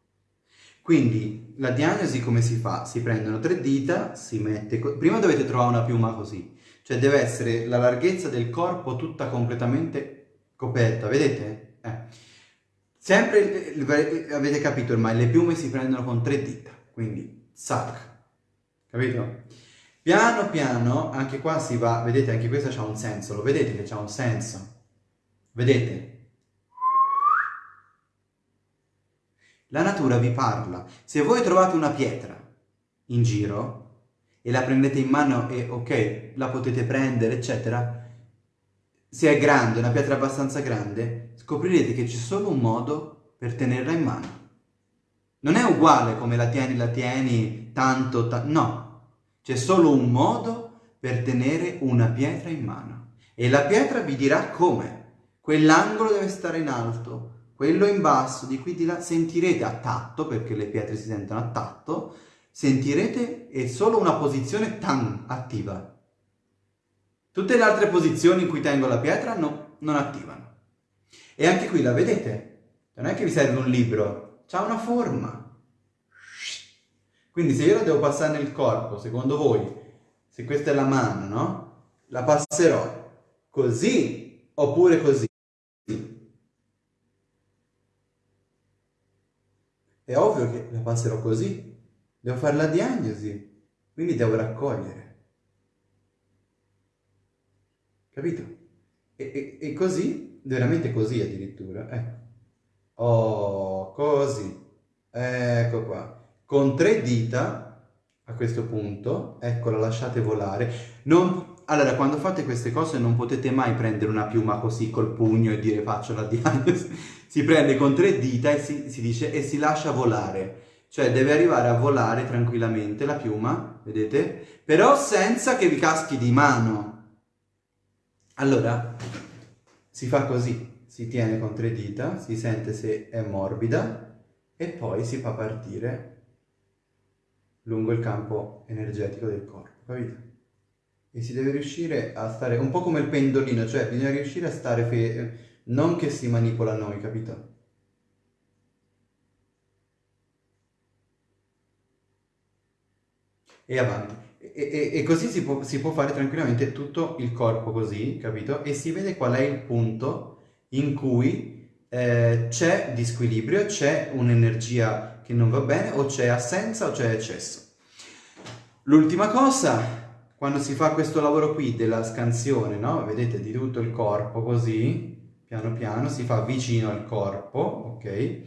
Speaker 1: Quindi la diagnosi come si fa? Si prendono tre dita, si mette... Prima dovete trovare una piuma così, cioè deve essere la larghezza del corpo tutta completamente coperta, vedete? Eh. Sempre, avete capito ormai, le piume si prendono con tre dita, quindi sac, capito? Piano piano, anche qua si va, vedete, anche questa ha un senso, lo vedete che ha un senso? Vedete? La natura vi parla. Se voi trovate una pietra in giro, e la prendete in mano e ok, la potete prendere, eccetera, se è grande, una pietra abbastanza grande, scoprirete che c'è solo un modo per tenerla in mano. Non è uguale come la tieni, la tieni, tanto, ta no. C'è solo un modo per tenere una pietra in mano. E la pietra vi dirà come. Quell'angolo deve stare in alto, quello in basso, di qui di là. Sentirete a tatto, perché le pietre si sentono a tatto, sentirete è solo una posizione tan attiva. Tutte le altre posizioni in cui tengo la pietra no, non attivano. E anche qui la vedete? Non è che vi serve un libro, ha una forma. Quindi se io la devo passare nel corpo, secondo voi, se questa è la mano, no? La passerò così oppure così. È ovvio che la passerò così, Devo fare la diagnosi, quindi devo raccogliere. Capito? E, e, e così, veramente così addirittura, ecco. Oh, così. Ecco qua. Con tre dita, a questo punto, ecco, la lasciate volare. Non, allora, quando fate queste cose non potete mai prendere una piuma così col pugno e dire faccio la diagnosi. Si prende con tre dita e si, si dice e si lascia volare. Cioè deve arrivare a volare tranquillamente la piuma, vedete? Però senza che vi caschi di mano. Allora, si fa così, si tiene con tre dita, si sente se è morbida e poi si fa partire lungo il campo energetico del corpo, capito? E si deve riuscire a stare un po' come il pendolino, cioè bisogna riuscire a stare fermi, non che si manipola noi, capito? e avanti. E, e, e così si può, si può, fare tranquillamente tutto il corpo così, capito? E si vede qual è il punto in cui eh, c'è disquilibrio, c'è un'energia che non va bene, o c'è assenza o c'è eccesso. L'ultima cosa, quando si fa questo lavoro qui della scansione, no? Vedete, di tutto il corpo così, piano piano, si fa vicino al corpo, ok?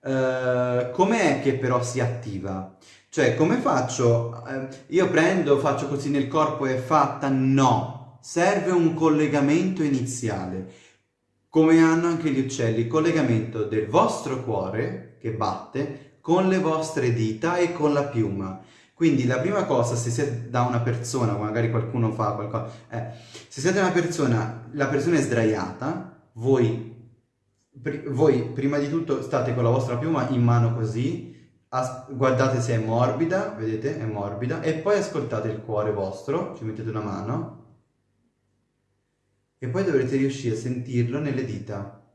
Speaker 1: Uh, com'è che però si attiva? Cioè, come faccio? Eh, io prendo, faccio così nel corpo e è fatta? No! Serve un collegamento iniziale, come hanno anche gli uccelli, collegamento del vostro cuore, che batte, con le vostre dita e con la piuma. Quindi la prima cosa, se siete da una persona, magari qualcuno fa qualcosa, eh, se siete una persona, la persona è sdraiata, voi, voi prima di tutto state con la vostra piuma in mano così, guardate se è morbida, vedete, è morbida, e poi ascoltate il cuore vostro, ci mettete una mano, e poi dovrete riuscire a sentirlo nelle dita.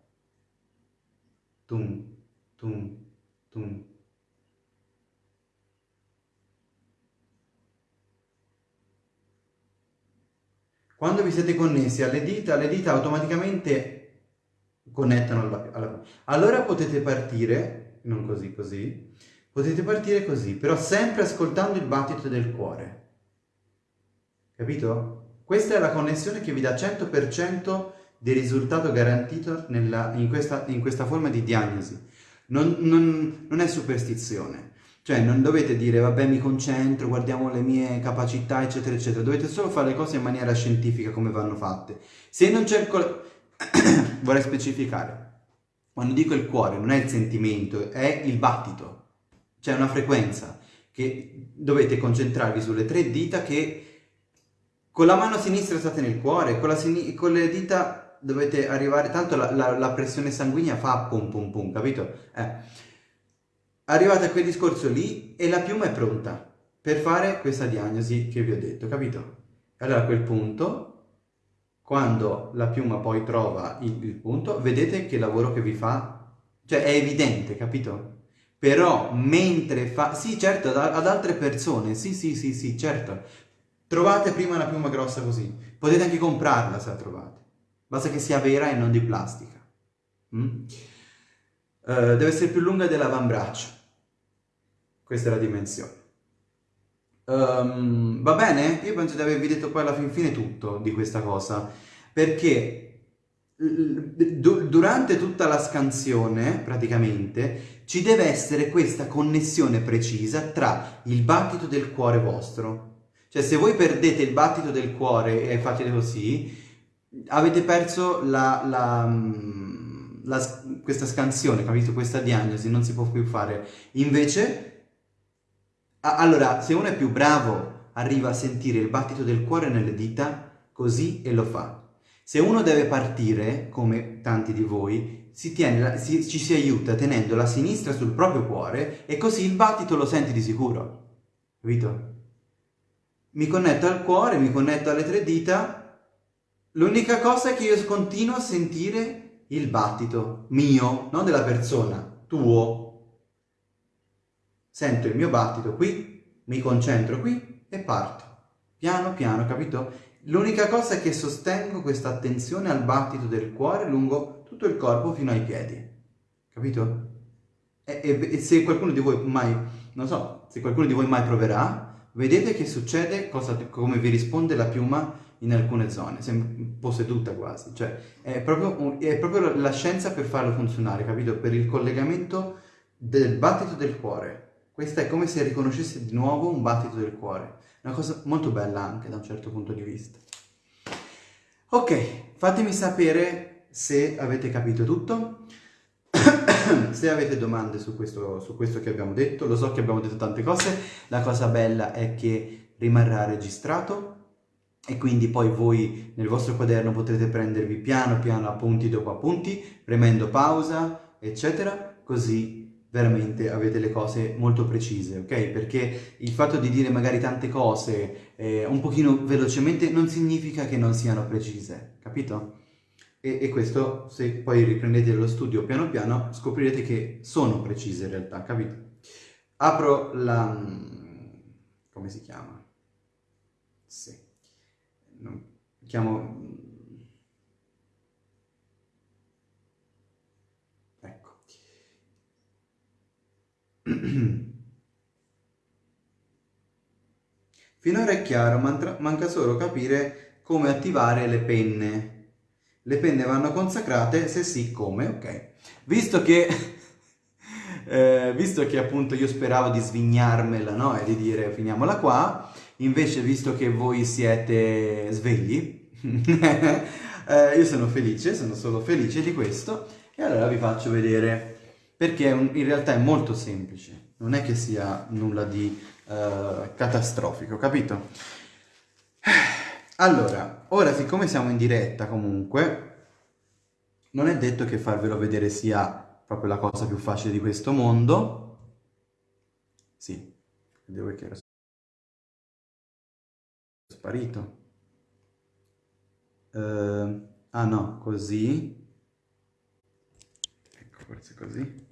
Speaker 1: Tum, tum, Tum. Quando vi siete connessi alle dita, le dita automaticamente connettano alla, alla... Allora potete partire, non così, così, potete partire così, però sempre ascoltando il battito del cuore. Capito? Questa è la connessione che vi dà 100% di risultato garantito nella, in, questa, in, questa, forma di diagnosi. Non, non, non è superstizione. Cioè non dovete dire vabbè mi concentro, guardiamo le mie capacità eccetera eccetera, dovete solo fare le cose in maniera scientifica come vanno fatte. Se non cuore, vorrei specificare, quando dico il cuore non è il sentimento, è il battito, c'è una frequenza che dovete concentrarvi sulle tre dita che con la mano sinistra state nel cuore, con, con le dita dovete arrivare, tanto la, la, la, pressione sanguigna fa pum pum pum, capito? Eh arrivate a quel discorso lì e la piuma è pronta per fare questa diagnosi che vi ho detto, capito? Allora a quel punto, quando la piuma poi trova il, il punto, vedete che lavoro che vi fa, cioè è evidente, capito? Però mentre fa, sì certo, ad, ad altre persone, sì sì sì sì, certo, trovate prima una piuma grossa così, potete anche comprarla se la trovate, basta che sia vera e non di plastica. Mm? Uh, deve essere più lunga dell'avambraccio. Questa è la dimensione. Um, va bene? Io penso di avervi detto poi alla fin fine tutto di questa cosa, perché durante tutta la scansione, praticamente, ci deve essere questa connessione precisa tra il battito del cuore vostro. Cioè, se voi perdete il battito del cuore e fate così, avete perso la, la la, questa scansione, capito? Questa diagnosi non si può più fare. Invece, a, allora, se uno è più bravo, arriva a sentire il battito del cuore nelle dita, così e lo fa. Se uno deve partire, come tanti di voi, si tiene, si, ci si aiuta tenendo la sinistra sul proprio cuore e così il battito lo senti di sicuro. Capito? Mi connetto al cuore, mi connetto alle tre dita. L'unica cosa è che io continuo a sentire il battito mio, non della persona, tuo. Sento il mio battito qui, mi concentro qui e parto. Piano piano, capito? L'unica cosa è che sostengo questa attenzione al battito del cuore lungo tutto il corpo fino ai piedi. Capito? E, e, e se qualcuno di voi mai, non so, se qualcuno di voi mai proverà, vedete che succede, cosa, come vi risponde la piuma in alcune zone, un po' seduta quasi, cioè è proprio, è proprio la scienza per farlo funzionare, capito? Per il collegamento del battito del cuore. Questa è come se riconoscesse di nuovo un battito del cuore. Una cosa molto bella anche da un certo punto di vista. Ok, fatemi sapere se avete capito tutto, se avete domande su questo, su questo che abbiamo detto. Lo so che abbiamo detto tante cose, la cosa bella è che rimarrà registrato e quindi poi voi nel vostro quaderno potrete prendervi piano piano appunti dopo appunti, premendo pausa, eccetera, così veramente avete le cose molto precise, ok? Perché il fatto di dire magari tante cose eh, un pochino velocemente non significa che non siano precise, capito? E, e, questo, se poi riprendete lo studio piano piano, scoprirete che sono precise in realtà, capito? Apro la... come si chiama? Sì non, chiamo... Ecco. Finora è chiaro, manca solo capire come attivare le penne. Le penne vanno consacrate? Se sì, come? Ok. Visto che, eh, visto che appunto io speravo di svignarmela, no? E di dire finiamola qua, Invece, visto che voi siete svegli, eh, io sono felice, sono solo felice di questo, e allora vi faccio vedere, perché in realtà è molto semplice, non è che sia nulla di uh, catastrofico, capito? Allora, ora siccome siamo in diretta comunque, non è detto che farvelo vedere sia proprio la cosa più facile di questo mondo. Sì, devo che era sparito. Uh, ah no, così. Ecco, forse così.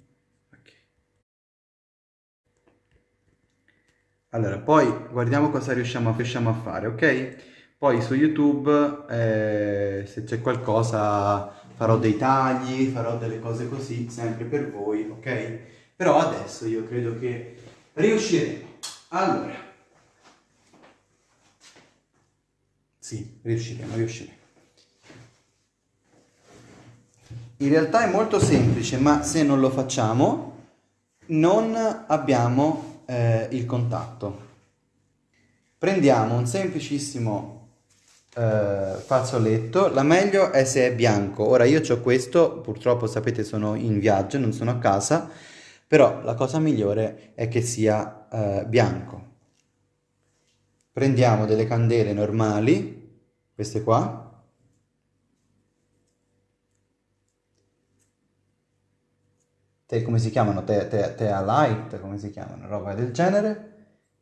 Speaker 1: Allora, poi guardiamo cosa riusciamo a, riusciamo a fare, ok? Poi su YouTube, eh, se c'è qualcosa, farò dei tagli, farò delle cose così, sempre per voi, ok? Però adesso io credo che riusciremo. Allora, sì, riusciremo, riusciremo. In realtà è molto semplice, ma se non lo facciamo non abbiamo eh, il contatto. Prendiamo un semplicissimo eh, fazzoletto, la meglio è se è bianco. Ora io ho questo, purtroppo sapete sono in viaggio, non sono a casa, però la cosa migliore è che sia eh, bianco. Prendiamo delle candele normali, queste qua, come si chiamano, te, te, tea light, come si chiamano, roba del genere.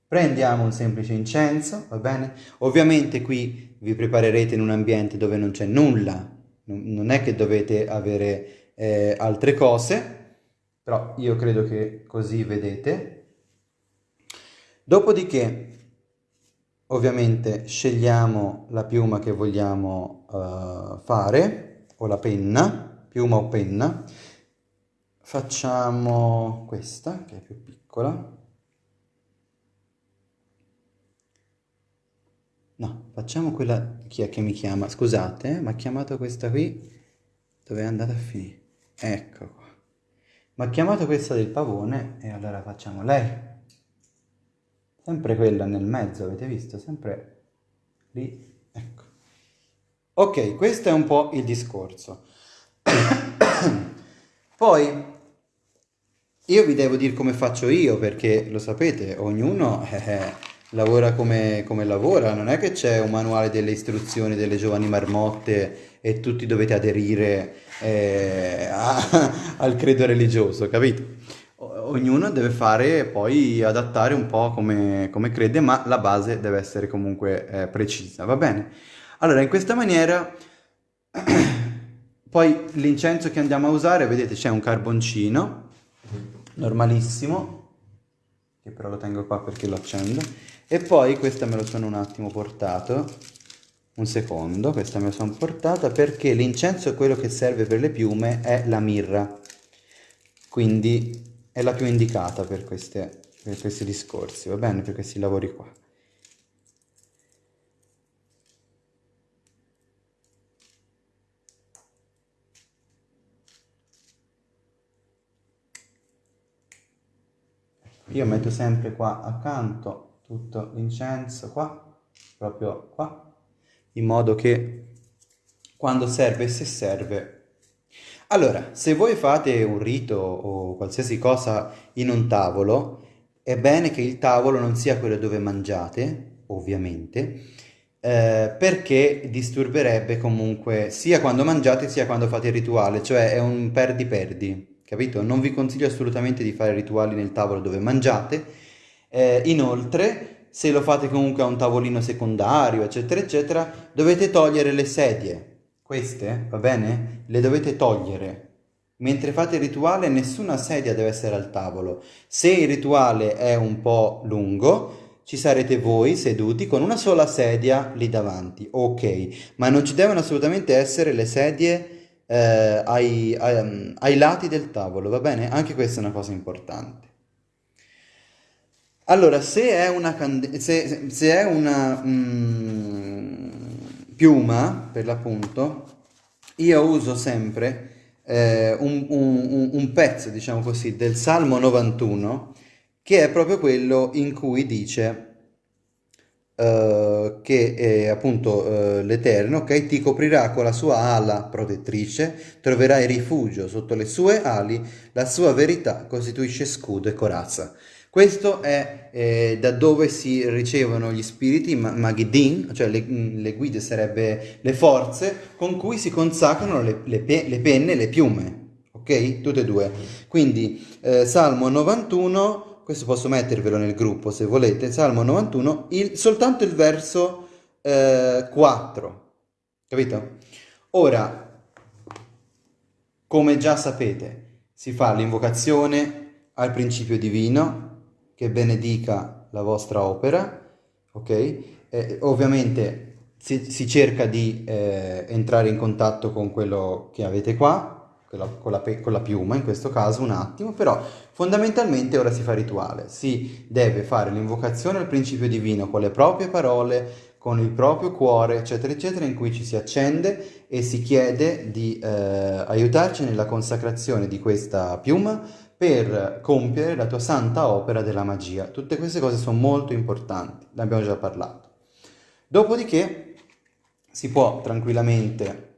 Speaker 1: Prendiamo un semplice incenso, va bene? Ovviamente qui vi preparerete in un ambiente dove non c'è nulla, non è che dovete avere eh, altre cose, però io credo che così vedete. Dopodiché, ovviamente, scegliamo la piuma che vogliamo uh, fare, o la penna, piuma o penna, facciamo questa che è più piccola. No facciamo quella chi è che mi chiama? Scusate eh, mi ha chiamato questa qui. Dove è andata a finire ecco mi ha chiamato questa del pavone e allora facciamo lei sempre quella nel mezzo avete visto? Sempre lì ecco. Ok questo è un po' il discorso. Poi io vi devo dire come faccio io, perché lo sapete, ognuno eh, eh, lavora come, come lavora, non è che c'è un manuale delle istruzioni delle giovani marmotte e tutti dovete aderire eh, a, al credo religioso, capito? Ognuno deve fare poi adattare un po' come, come crede, ma la base deve essere comunque eh, precisa, va bene? Allora, in questa maniera, poi l'incenso che andiamo a usare, vedete c'è un carboncino, normalissimo, che però lo tengo qua perché lo accendo, e poi questa me lo sono un attimo portato, un secondo, questa me la sono portata perché l'incenso, quello che serve per le piume, è la mirra, quindi è la più indicata per, queste, per questi discorsi, va bene, per questi lavori qua. io metto sempre qua accanto tutto l'incenso qua proprio qua in modo che quando serve se serve allora se voi fate un rito o qualsiasi cosa in un tavolo è bene che il tavolo non sia quello dove mangiate ovviamente eh, perché disturberebbe comunque sia quando mangiate sia quando fate il rituale cioè è un perdi perdi capito? Non vi consiglio assolutamente di fare rituali nel tavolo dove mangiate. Eh, inoltre, se lo fate comunque a un tavolino secondario, eccetera, eccetera, dovete togliere le sedie. Queste, va bene? Le dovete togliere. Mentre fate il rituale nessuna sedia deve essere al tavolo. Se il rituale è un po' lungo, ci sarete voi seduti con una sola sedia lì davanti. Ok, ma non ci devono assolutamente essere le sedie eh, ai, ai, ai, lati del tavolo, va bene? Anche questa è una cosa importante. Allora, se è una, se, se è una mm, piuma, per l'appunto, io uso sempre eh, un, un, un pezzo, diciamo così, del Salmo 91, che è proprio quello in cui dice Uh, che è appunto l'Eterno, ok? Ti coprirà con la sua ala protettrice, troverai rifugio sotto le sue ali, la sua verità costituisce scudo e corazza. Questo è eh, da dove si ricevono gli spiriti, ma- Magidin, cioè le, le, guide sarebbe le forze con cui si consacrano le, le, pe- le penne e le piume, ok? Tutte e due. Quindi eh, Salmo 91 questo posso mettervelo nel gruppo se volete, Salmo 91, il, soltanto il verso eh, 4, capito? Ora, come già sapete, si fa l'invocazione al principio divino che benedica la vostra opera, ok? Eh, ovviamente si, si, cerca di eh, entrare in contatto con quello che avete qua, con la, con la piuma in questo caso un attimo, però fondamentalmente ora si fa rituale, si deve fare l'invocazione al principio divino con le proprie parole, con il proprio cuore, eccetera, eccetera, in cui ci si accende e si chiede di eh, aiutarci nella consacrazione di questa piuma per compiere la tua santa opera della magia. Tutte queste cose sono molto importanti, ne abbiamo già parlato. Dopodiché si può tranquillamente,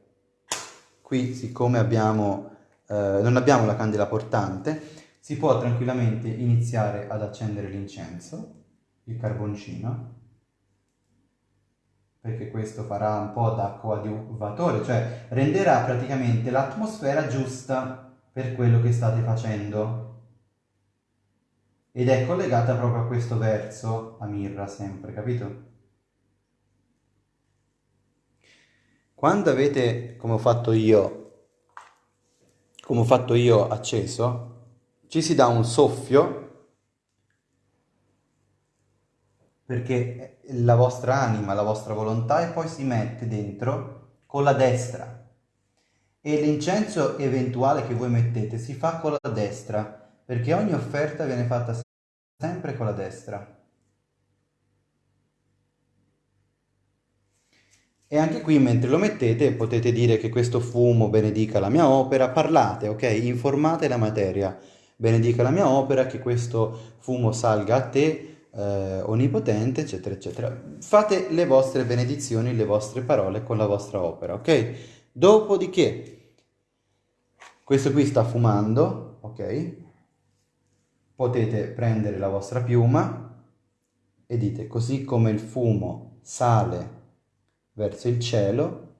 Speaker 1: qui siccome abbiamo, eh, non abbiamo la candela portante, si può tranquillamente iniziare ad accendere l'incenso, il carboncino, perché questo farà un po' da coadiuvatore, cioè renderà praticamente l'atmosfera giusta per quello che state facendo. Ed è collegata proprio a questo verso, a mirra sempre, capito? Quando avete, come ho fatto io, come ho fatto io acceso, ci si dà un soffio perché la vostra anima, la vostra volontà e poi si mette dentro con la destra. E l'incenso eventuale che voi mettete si fa con la destra, perché ogni offerta viene fatta sempre con la destra. E anche qui mentre lo mettete potete dire che questo fumo benedica la mia opera, parlate, ok? Informate la materia, benedica la mia opera, che questo fumo salga a te, eh, onnipotente, eccetera, eccetera. Fate le vostre benedizioni, le vostre parole con la vostra opera, ok? Dopodiché, questo qui sta fumando, ok? Potete prendere la vostra piuma e dite, così come il fumo sale verso il cielo,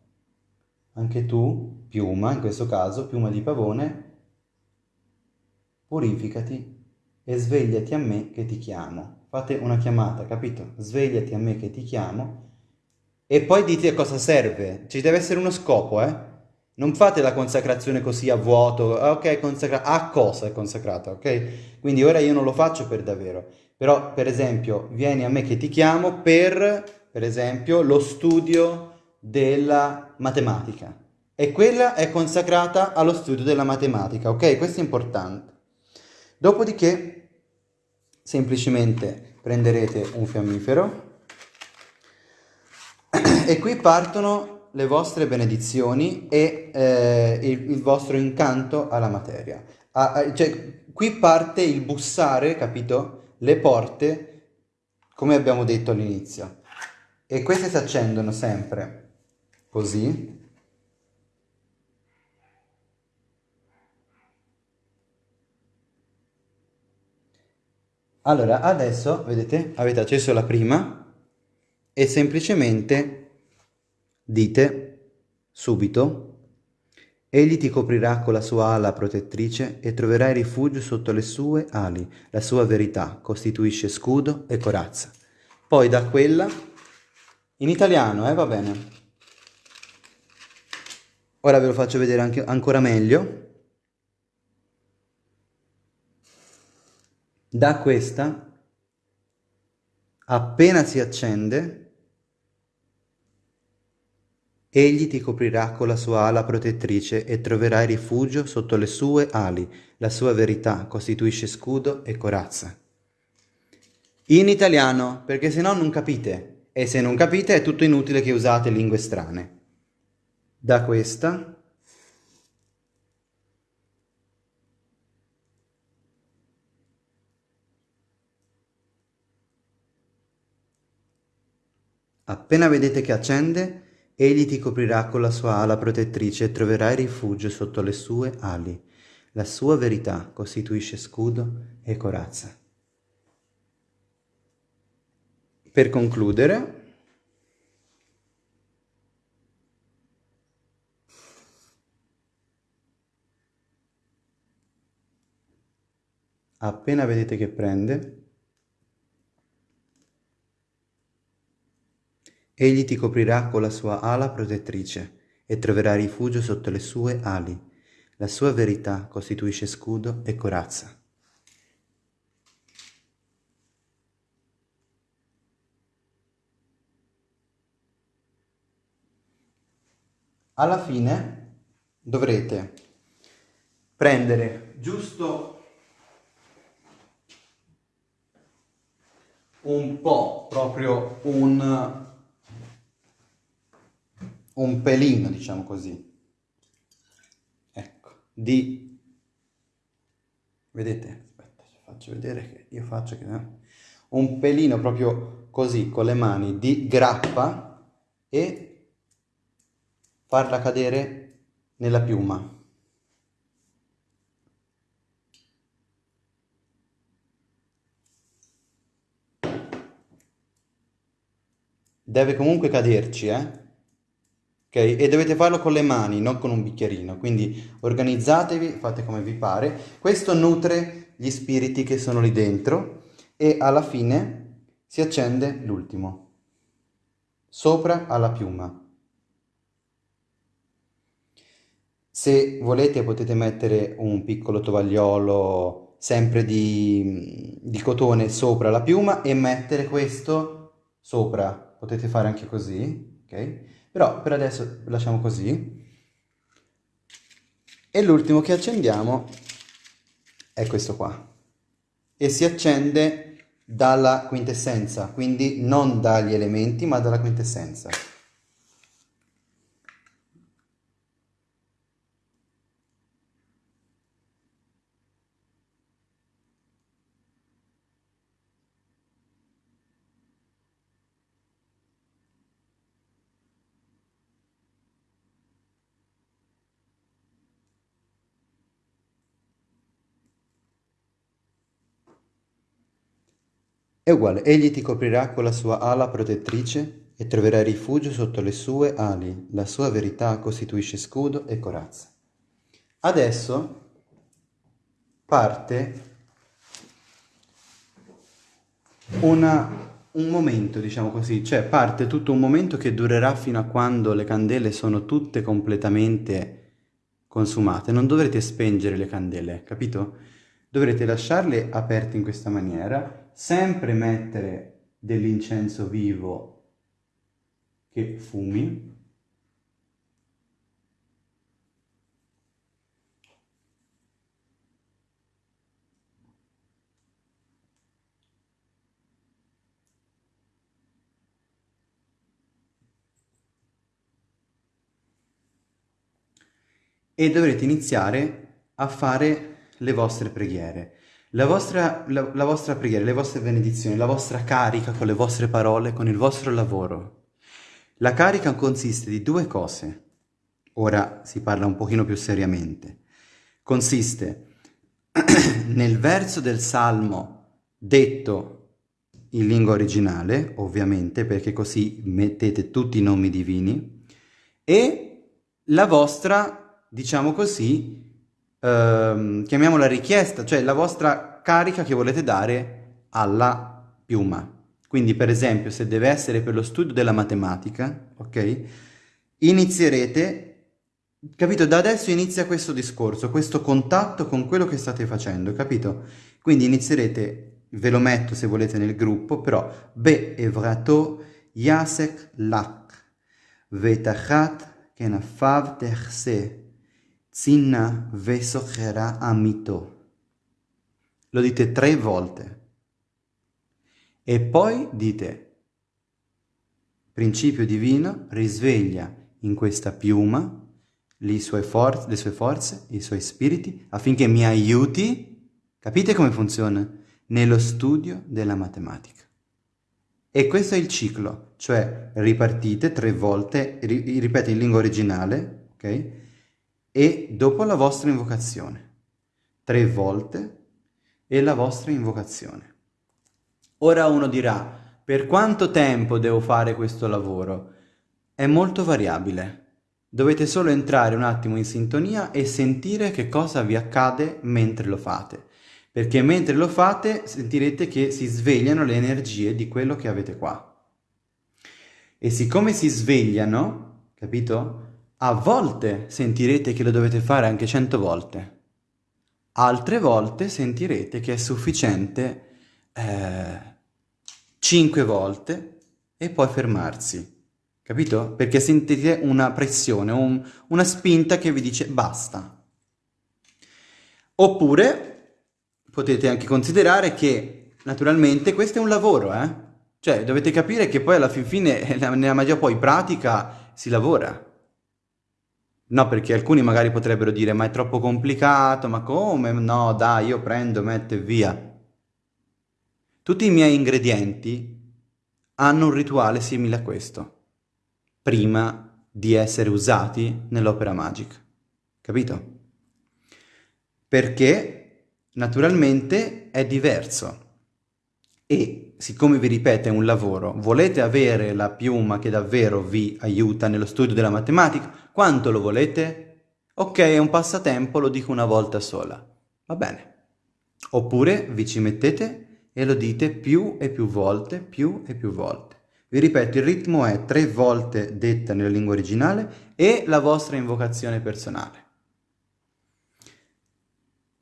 Speaker 1: anche tu, piuma, in questo caso, piuma di pavone, purificati e svegliati a me che ti chiamo fate una chiamata, capito? Svegliati a me che ti chiamo e poi dite a cosa serve. Ci deve essere uno scopo, eh? Non fate la consacrazione così a vuoto, ah, ok, consacrata, a cosa è consacrata, ok? Quindi ora io non lo faccio per davvero, però per esempio vieni a me che ti chiamo per, per esempio, lo studio della matematica e quella è consacrata allo studio della matematica, ok? Questo è importante. Dopodiché semplicemente prenderete un fiammifero e qui partono le vostre benedizioni e eh, il, il, vostro incanto alla materia. Ah, cioè, qui parte il bussare, capito? Le porte, come abbiamo detto all'inizio. E queste si accendono sempre così, Allora, adesso, vedete, avete acceso la prima e semplicemente dite subito Egli ti coprirà con la sua ala protettrice e troverai rifugio sotto le sue ali. La sua verità costituisce scudo e corazza. Poi da quella, in italiano, eh, va bene. Ora ve lo faccio vedere anche, ancora meglio. Da questa, appena si accende, egli ti coprirà con la sua ala protettrice e troverai rifugio sotto le sue ali. La sua verità costituisce scudo e corazza. In italiano, perché se no non capite. E se non capite è tutto inutile che usate lingue strane. Da questa Appena vedete che accende, egli ti coprirà con la sua ala protettrice e troverai rifugio sotto le sue ali. La sua verità costituisce scudo e corazza. Per concludere, appena vedete che prende, Egli ti coprirà con la sua ala protettrice e troverà rifugio sotto le sue ali. La sua verità costituisce scudo e corazza. Alla fine dovrete prendere giusto un po', proprio un un pelino, diciamo così, ecco, di, vedete, aspetta, faccio vedere che io faccio che, eh? un pelino proprio così, con le mani, di grappa e farla cadere nella piuma. deve comunque caderci, eh? Ok? E dovete farlo con le mani, non con un bicchierino. Quindi organizzatevi, fate come vi pare. Questo nutre gli spiriti che sono lì dentro e alla fine si accende l'ultimo. Sopra alla piuma. Se volete potete mettere un piccolo tovagliolo sempre di, di cotone sopra la piuma e mettere questo sopra potete fare anche così, ok? Però per adesso lasciamo così. E l'ultimo che accendiamo è questo qua. E si accende dalla quintessenza, quindi non dagli elementi ma dalla quintessenza. È uguale, egli ti coprirà con la sua ala protettrice e troverai rifugio sotto le sue ali. La sua verità costituisce scudo e corazza. Adesso parte una, un momento, diciamo così, cioè parte tutto un momento che durerà fino a quando le candele sono tutte completamente consumate. Non dovrete spengere le candele, capito? Dovrete lasciarle aperte in questa maniera sempre mettere dell'incenso vivo che fumi e dovrete iniziare a fare le vostre preghiere. La vostra, la, la vostra preghiera, le vostre benedizioni, la vostra carica con le vostre parole, con il vostro lavoro. La carica consiste di due cose. Ora si parla un pochino più seriamente. Consiste nel verso del Salmo detto in lingua originale, ovviamente, perché così mettete tutti i nomi divini, e la vostra, diciamo così, ehm, chiamiamola richiesta, cioè la vostra carica che volete dare alla piuma. Quindi per esempio se deve essere per lo studio della matematica, ok? Inizierete, capito? Da adesso inizia questo discorso, questo contatto con quello che state facendo, capito? Quindi inizierete, ve lo metto se volete nel gruppo, però Be evrato yasek lak vetachat kenafav terse Zinna vesochera amito. Lo dite tre volte. E poi dite, principio divino, risveglia in questa piuma le sue, le sue forze, i suoi spiriti, affinché mi aiuti, capite come funziona? Nello studio della matematica. E questo è il ciclo, cioè ripartite tre volte, ripete in lingua originale, ok? E dopo la vostra invocazione. Tre volte e la vostra invocazione. Ora uno dirà, per quanto tempo devo fare questo lavoro? È molto variabile. Dovete solo entrare un attimo in sintonia e sentire che cosa vi accade mentre lo fate. Perché mentre lo fate sentirete che si svegliano le energie di quello che avete qua. E siccome si svegliano, capito? A volte sentirete che lo dovete fare anche cento volte. Altre volte sentirete che è sufficiente eh, cinque volte e poi fermarsi. Capito? Perché sentite una pressione, un, una spinta che vi dice basta. Oppure potete anche considerare che naturalmente questo è un lavoro, eh? Cioè dovete capire che poi alla fin fine nella magia poi pratica si lavora. No, perché alcuni magari potrebbero dire ma è troppo complicato, ma come? No, dai, io prendo, metto e via. Tutti i miei ingredienti hanno un rituale simile a questo prima di essere usati nell'opera magica. Capito? Perché naturalmente è diverso. E siccome vi ripeto è un lavoro, volete avere la piuma che davvero vi aiuta nello studio della matematica? Quanto lo volete? Ok, è un passatempo, lo dico una volta sola. Va bene. Oppure vi ci mettete e lo dite più e più volte, più e più volte. Vi ripeto, il ritmo è tre volte detta nella lingua originale e la vostra invocazione personale.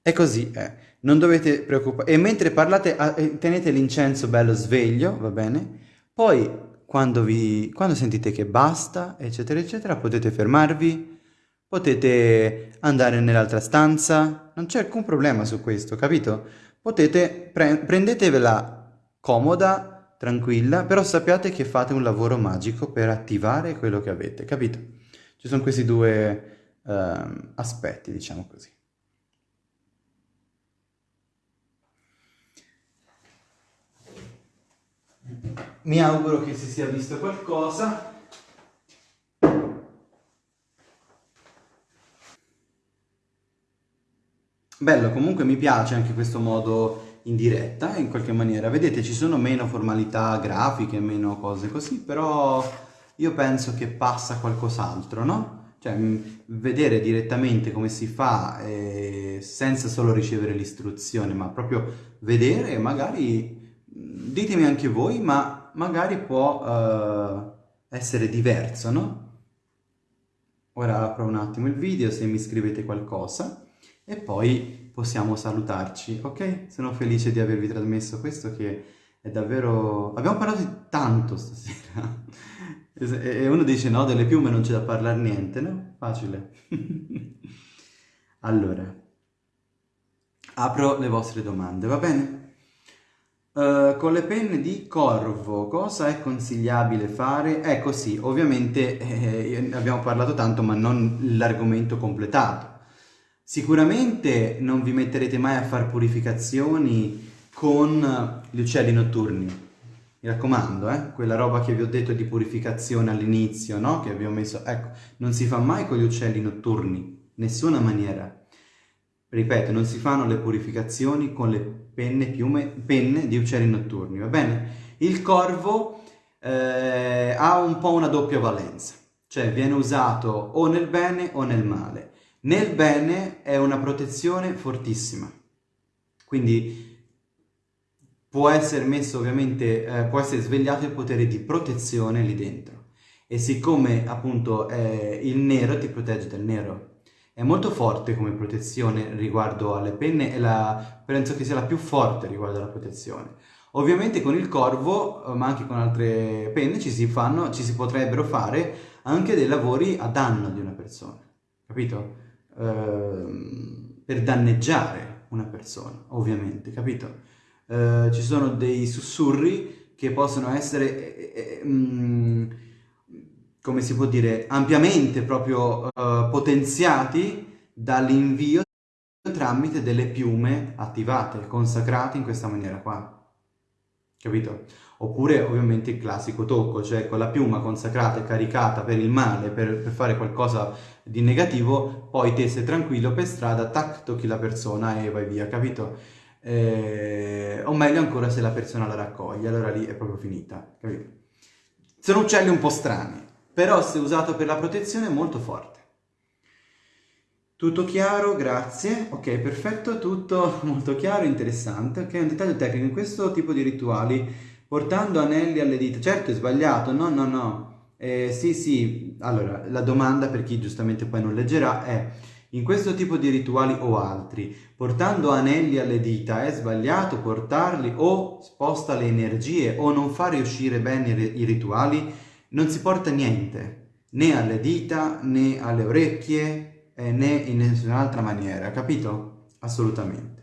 Speaker 1: E così è. Non dovete preoccupare. E mentre parlate, tenete l'incenso bello sveglio, va bene? Poi, quando, vi, quando sentite che basta, eccetera, eccetera, potete fermarvi, potete andare nell'altra stanza. Non c'è alcun problema su questo, capito? Potete, pre prendetevela comoda, tranquilla, però sappiate che fate un lavoro magico per attivare quello che avete, capito? Ci sono questi due uh, aspetti, diciamo così. Mi auguro che si sia visto qualcosa. Bello, comunque mi piace anche questo modo in diretta in qualche maniera. Vedete ci sono meno formalità grafiche, meno cose così, però io penso che passa qualcos'altro, no? Cioè vedere direttamente come si fa eh, senza solo ricevere l'istruzione, ma proprio vedere magari, ditemi anche voi, ma magari può eh, essere diverso, no? Ora apro un attimo il video se mi scrivete qualcosa e poi possiamo salutarci, ok? Sono felice di avervi trasmesso questo che è davvero... Abbiamo parlato tanto stasera. e uno dice no, delle piume non c'è da parlare niente, no? Facile. allora, apro le vostre domande, va bene? Uh, con le penne di corvo, cosa è consigliabile fare? Ecco sì, ovviamente eh, abbiamo parlato tanto ma non l'argomento completato. Sicuramente non vi metterete mai a fare purificazioni con gli uccelli notturni. Mi raccomando, eh? quella roba che vi ho detto di purificazione all'inizio, no? Che abbiamo messo, ecco, non si fa mai con gli uccelli notturni, nessuna maniera. Ripeto, non si fanno le purificazioni con le penne, piume, penne di uccelli notturni, va bene? Il corvo eh, ha un po' una doppia valenza, cioè viene usato o nel bene o nel male. Nel bene è una protezione fortissima, quindi può essere messo ovviamente, eh, può essere svegliato il potere di protezione lì dentro. E siccome appunto eh, il nero ti protegge dal nero, è molto forte come protezione riguardo alle penne e la, penso che sia la più forte riguardo alla protezione. Ovviamente con il corvo, eh, ma anche con altre penne, ci si, fanno, ci si potrebbero fare anche dei lavori a danno di una persona, capito? Ehm, per danneggiare una persona, ovviamente, capito? Uh, ci sono dei sussurri che possono essere, eh, eh, mm, come si può dire, ampiamente proprio uh, potenziati dall'invio tramite delle piume attivate, consacrate in questa maniera qua. Capito? Oppure ovviamente il classico tocco, cioè con la piuma consacrata e caricata per il male, per, per fare qualcosa di negativo, poi te sei tranquillo per strada, tac, tocchi la persona e vai via, capito? Eh, o meglio ancora se la persona la raccoglie, allora lì è proprio finita, capito? Sono uccelli un po' strani, però se usato per la protezione è molto forte. Tutto chiaro, grazie. Ok, perfetto, tutto molto chiaro, interessante. Ok, un dettaglio tecnico. In questo tipo di rituali portando anelli alle dita. Certo è sbagliato, no, no, no. Eh, sì, sì, allora, la domanda per chi giustamente poi non leggerà è in questo tipo di rituali o altri, portando anelli alle dita è sbagliato portarli o sposta le energie o non fa riuscire bene i rituali? Non si porta niente, né alle dita, né alle orecchie, eh, né in nessun'altra maniera, capito? Assolutamente.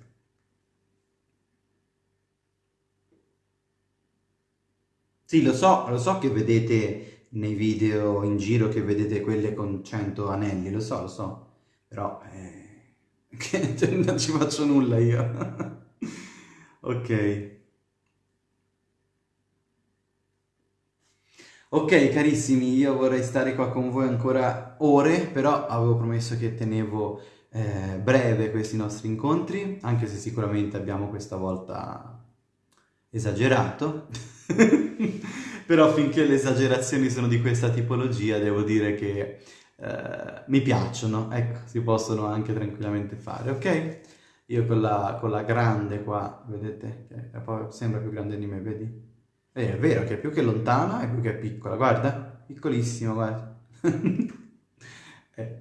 Speaker 1: Sì, lo so, lo so che vedete nei video in giro che vedete quelle con 100 anelli, lo so, lo so, però eh, non ci faccio nulla io. ok. Ok carissimi, io vorrei stare qua con voi ancora ore, però avevo promesso che tenevo eh, breve questi nostri incontri, anche se sicuramente abbiamo questa volta esagerato. Però finché le esagerazioni sono di questa tipologia, devo dire che eh, mi piacciono, ecco, si possono anche tranquillamente fare, ok? Io con la, con la grande qua, vedete, che sembra più grande di me, vedi? Eh, è vero che più che lontana e più che piccola, guarda, piccolissima, guarda. eh.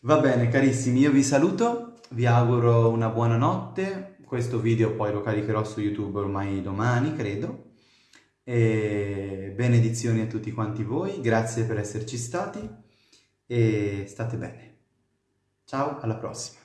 Speaker 1: Va bene, carissimi, io vi saluto, vi auguro una buona notte, questo video poi lo caricherò su YouTube ormai domani, credo. E benedizioni a tutti quanti voi, grazie per esserci stati e state bene. Ciao, alla prossima.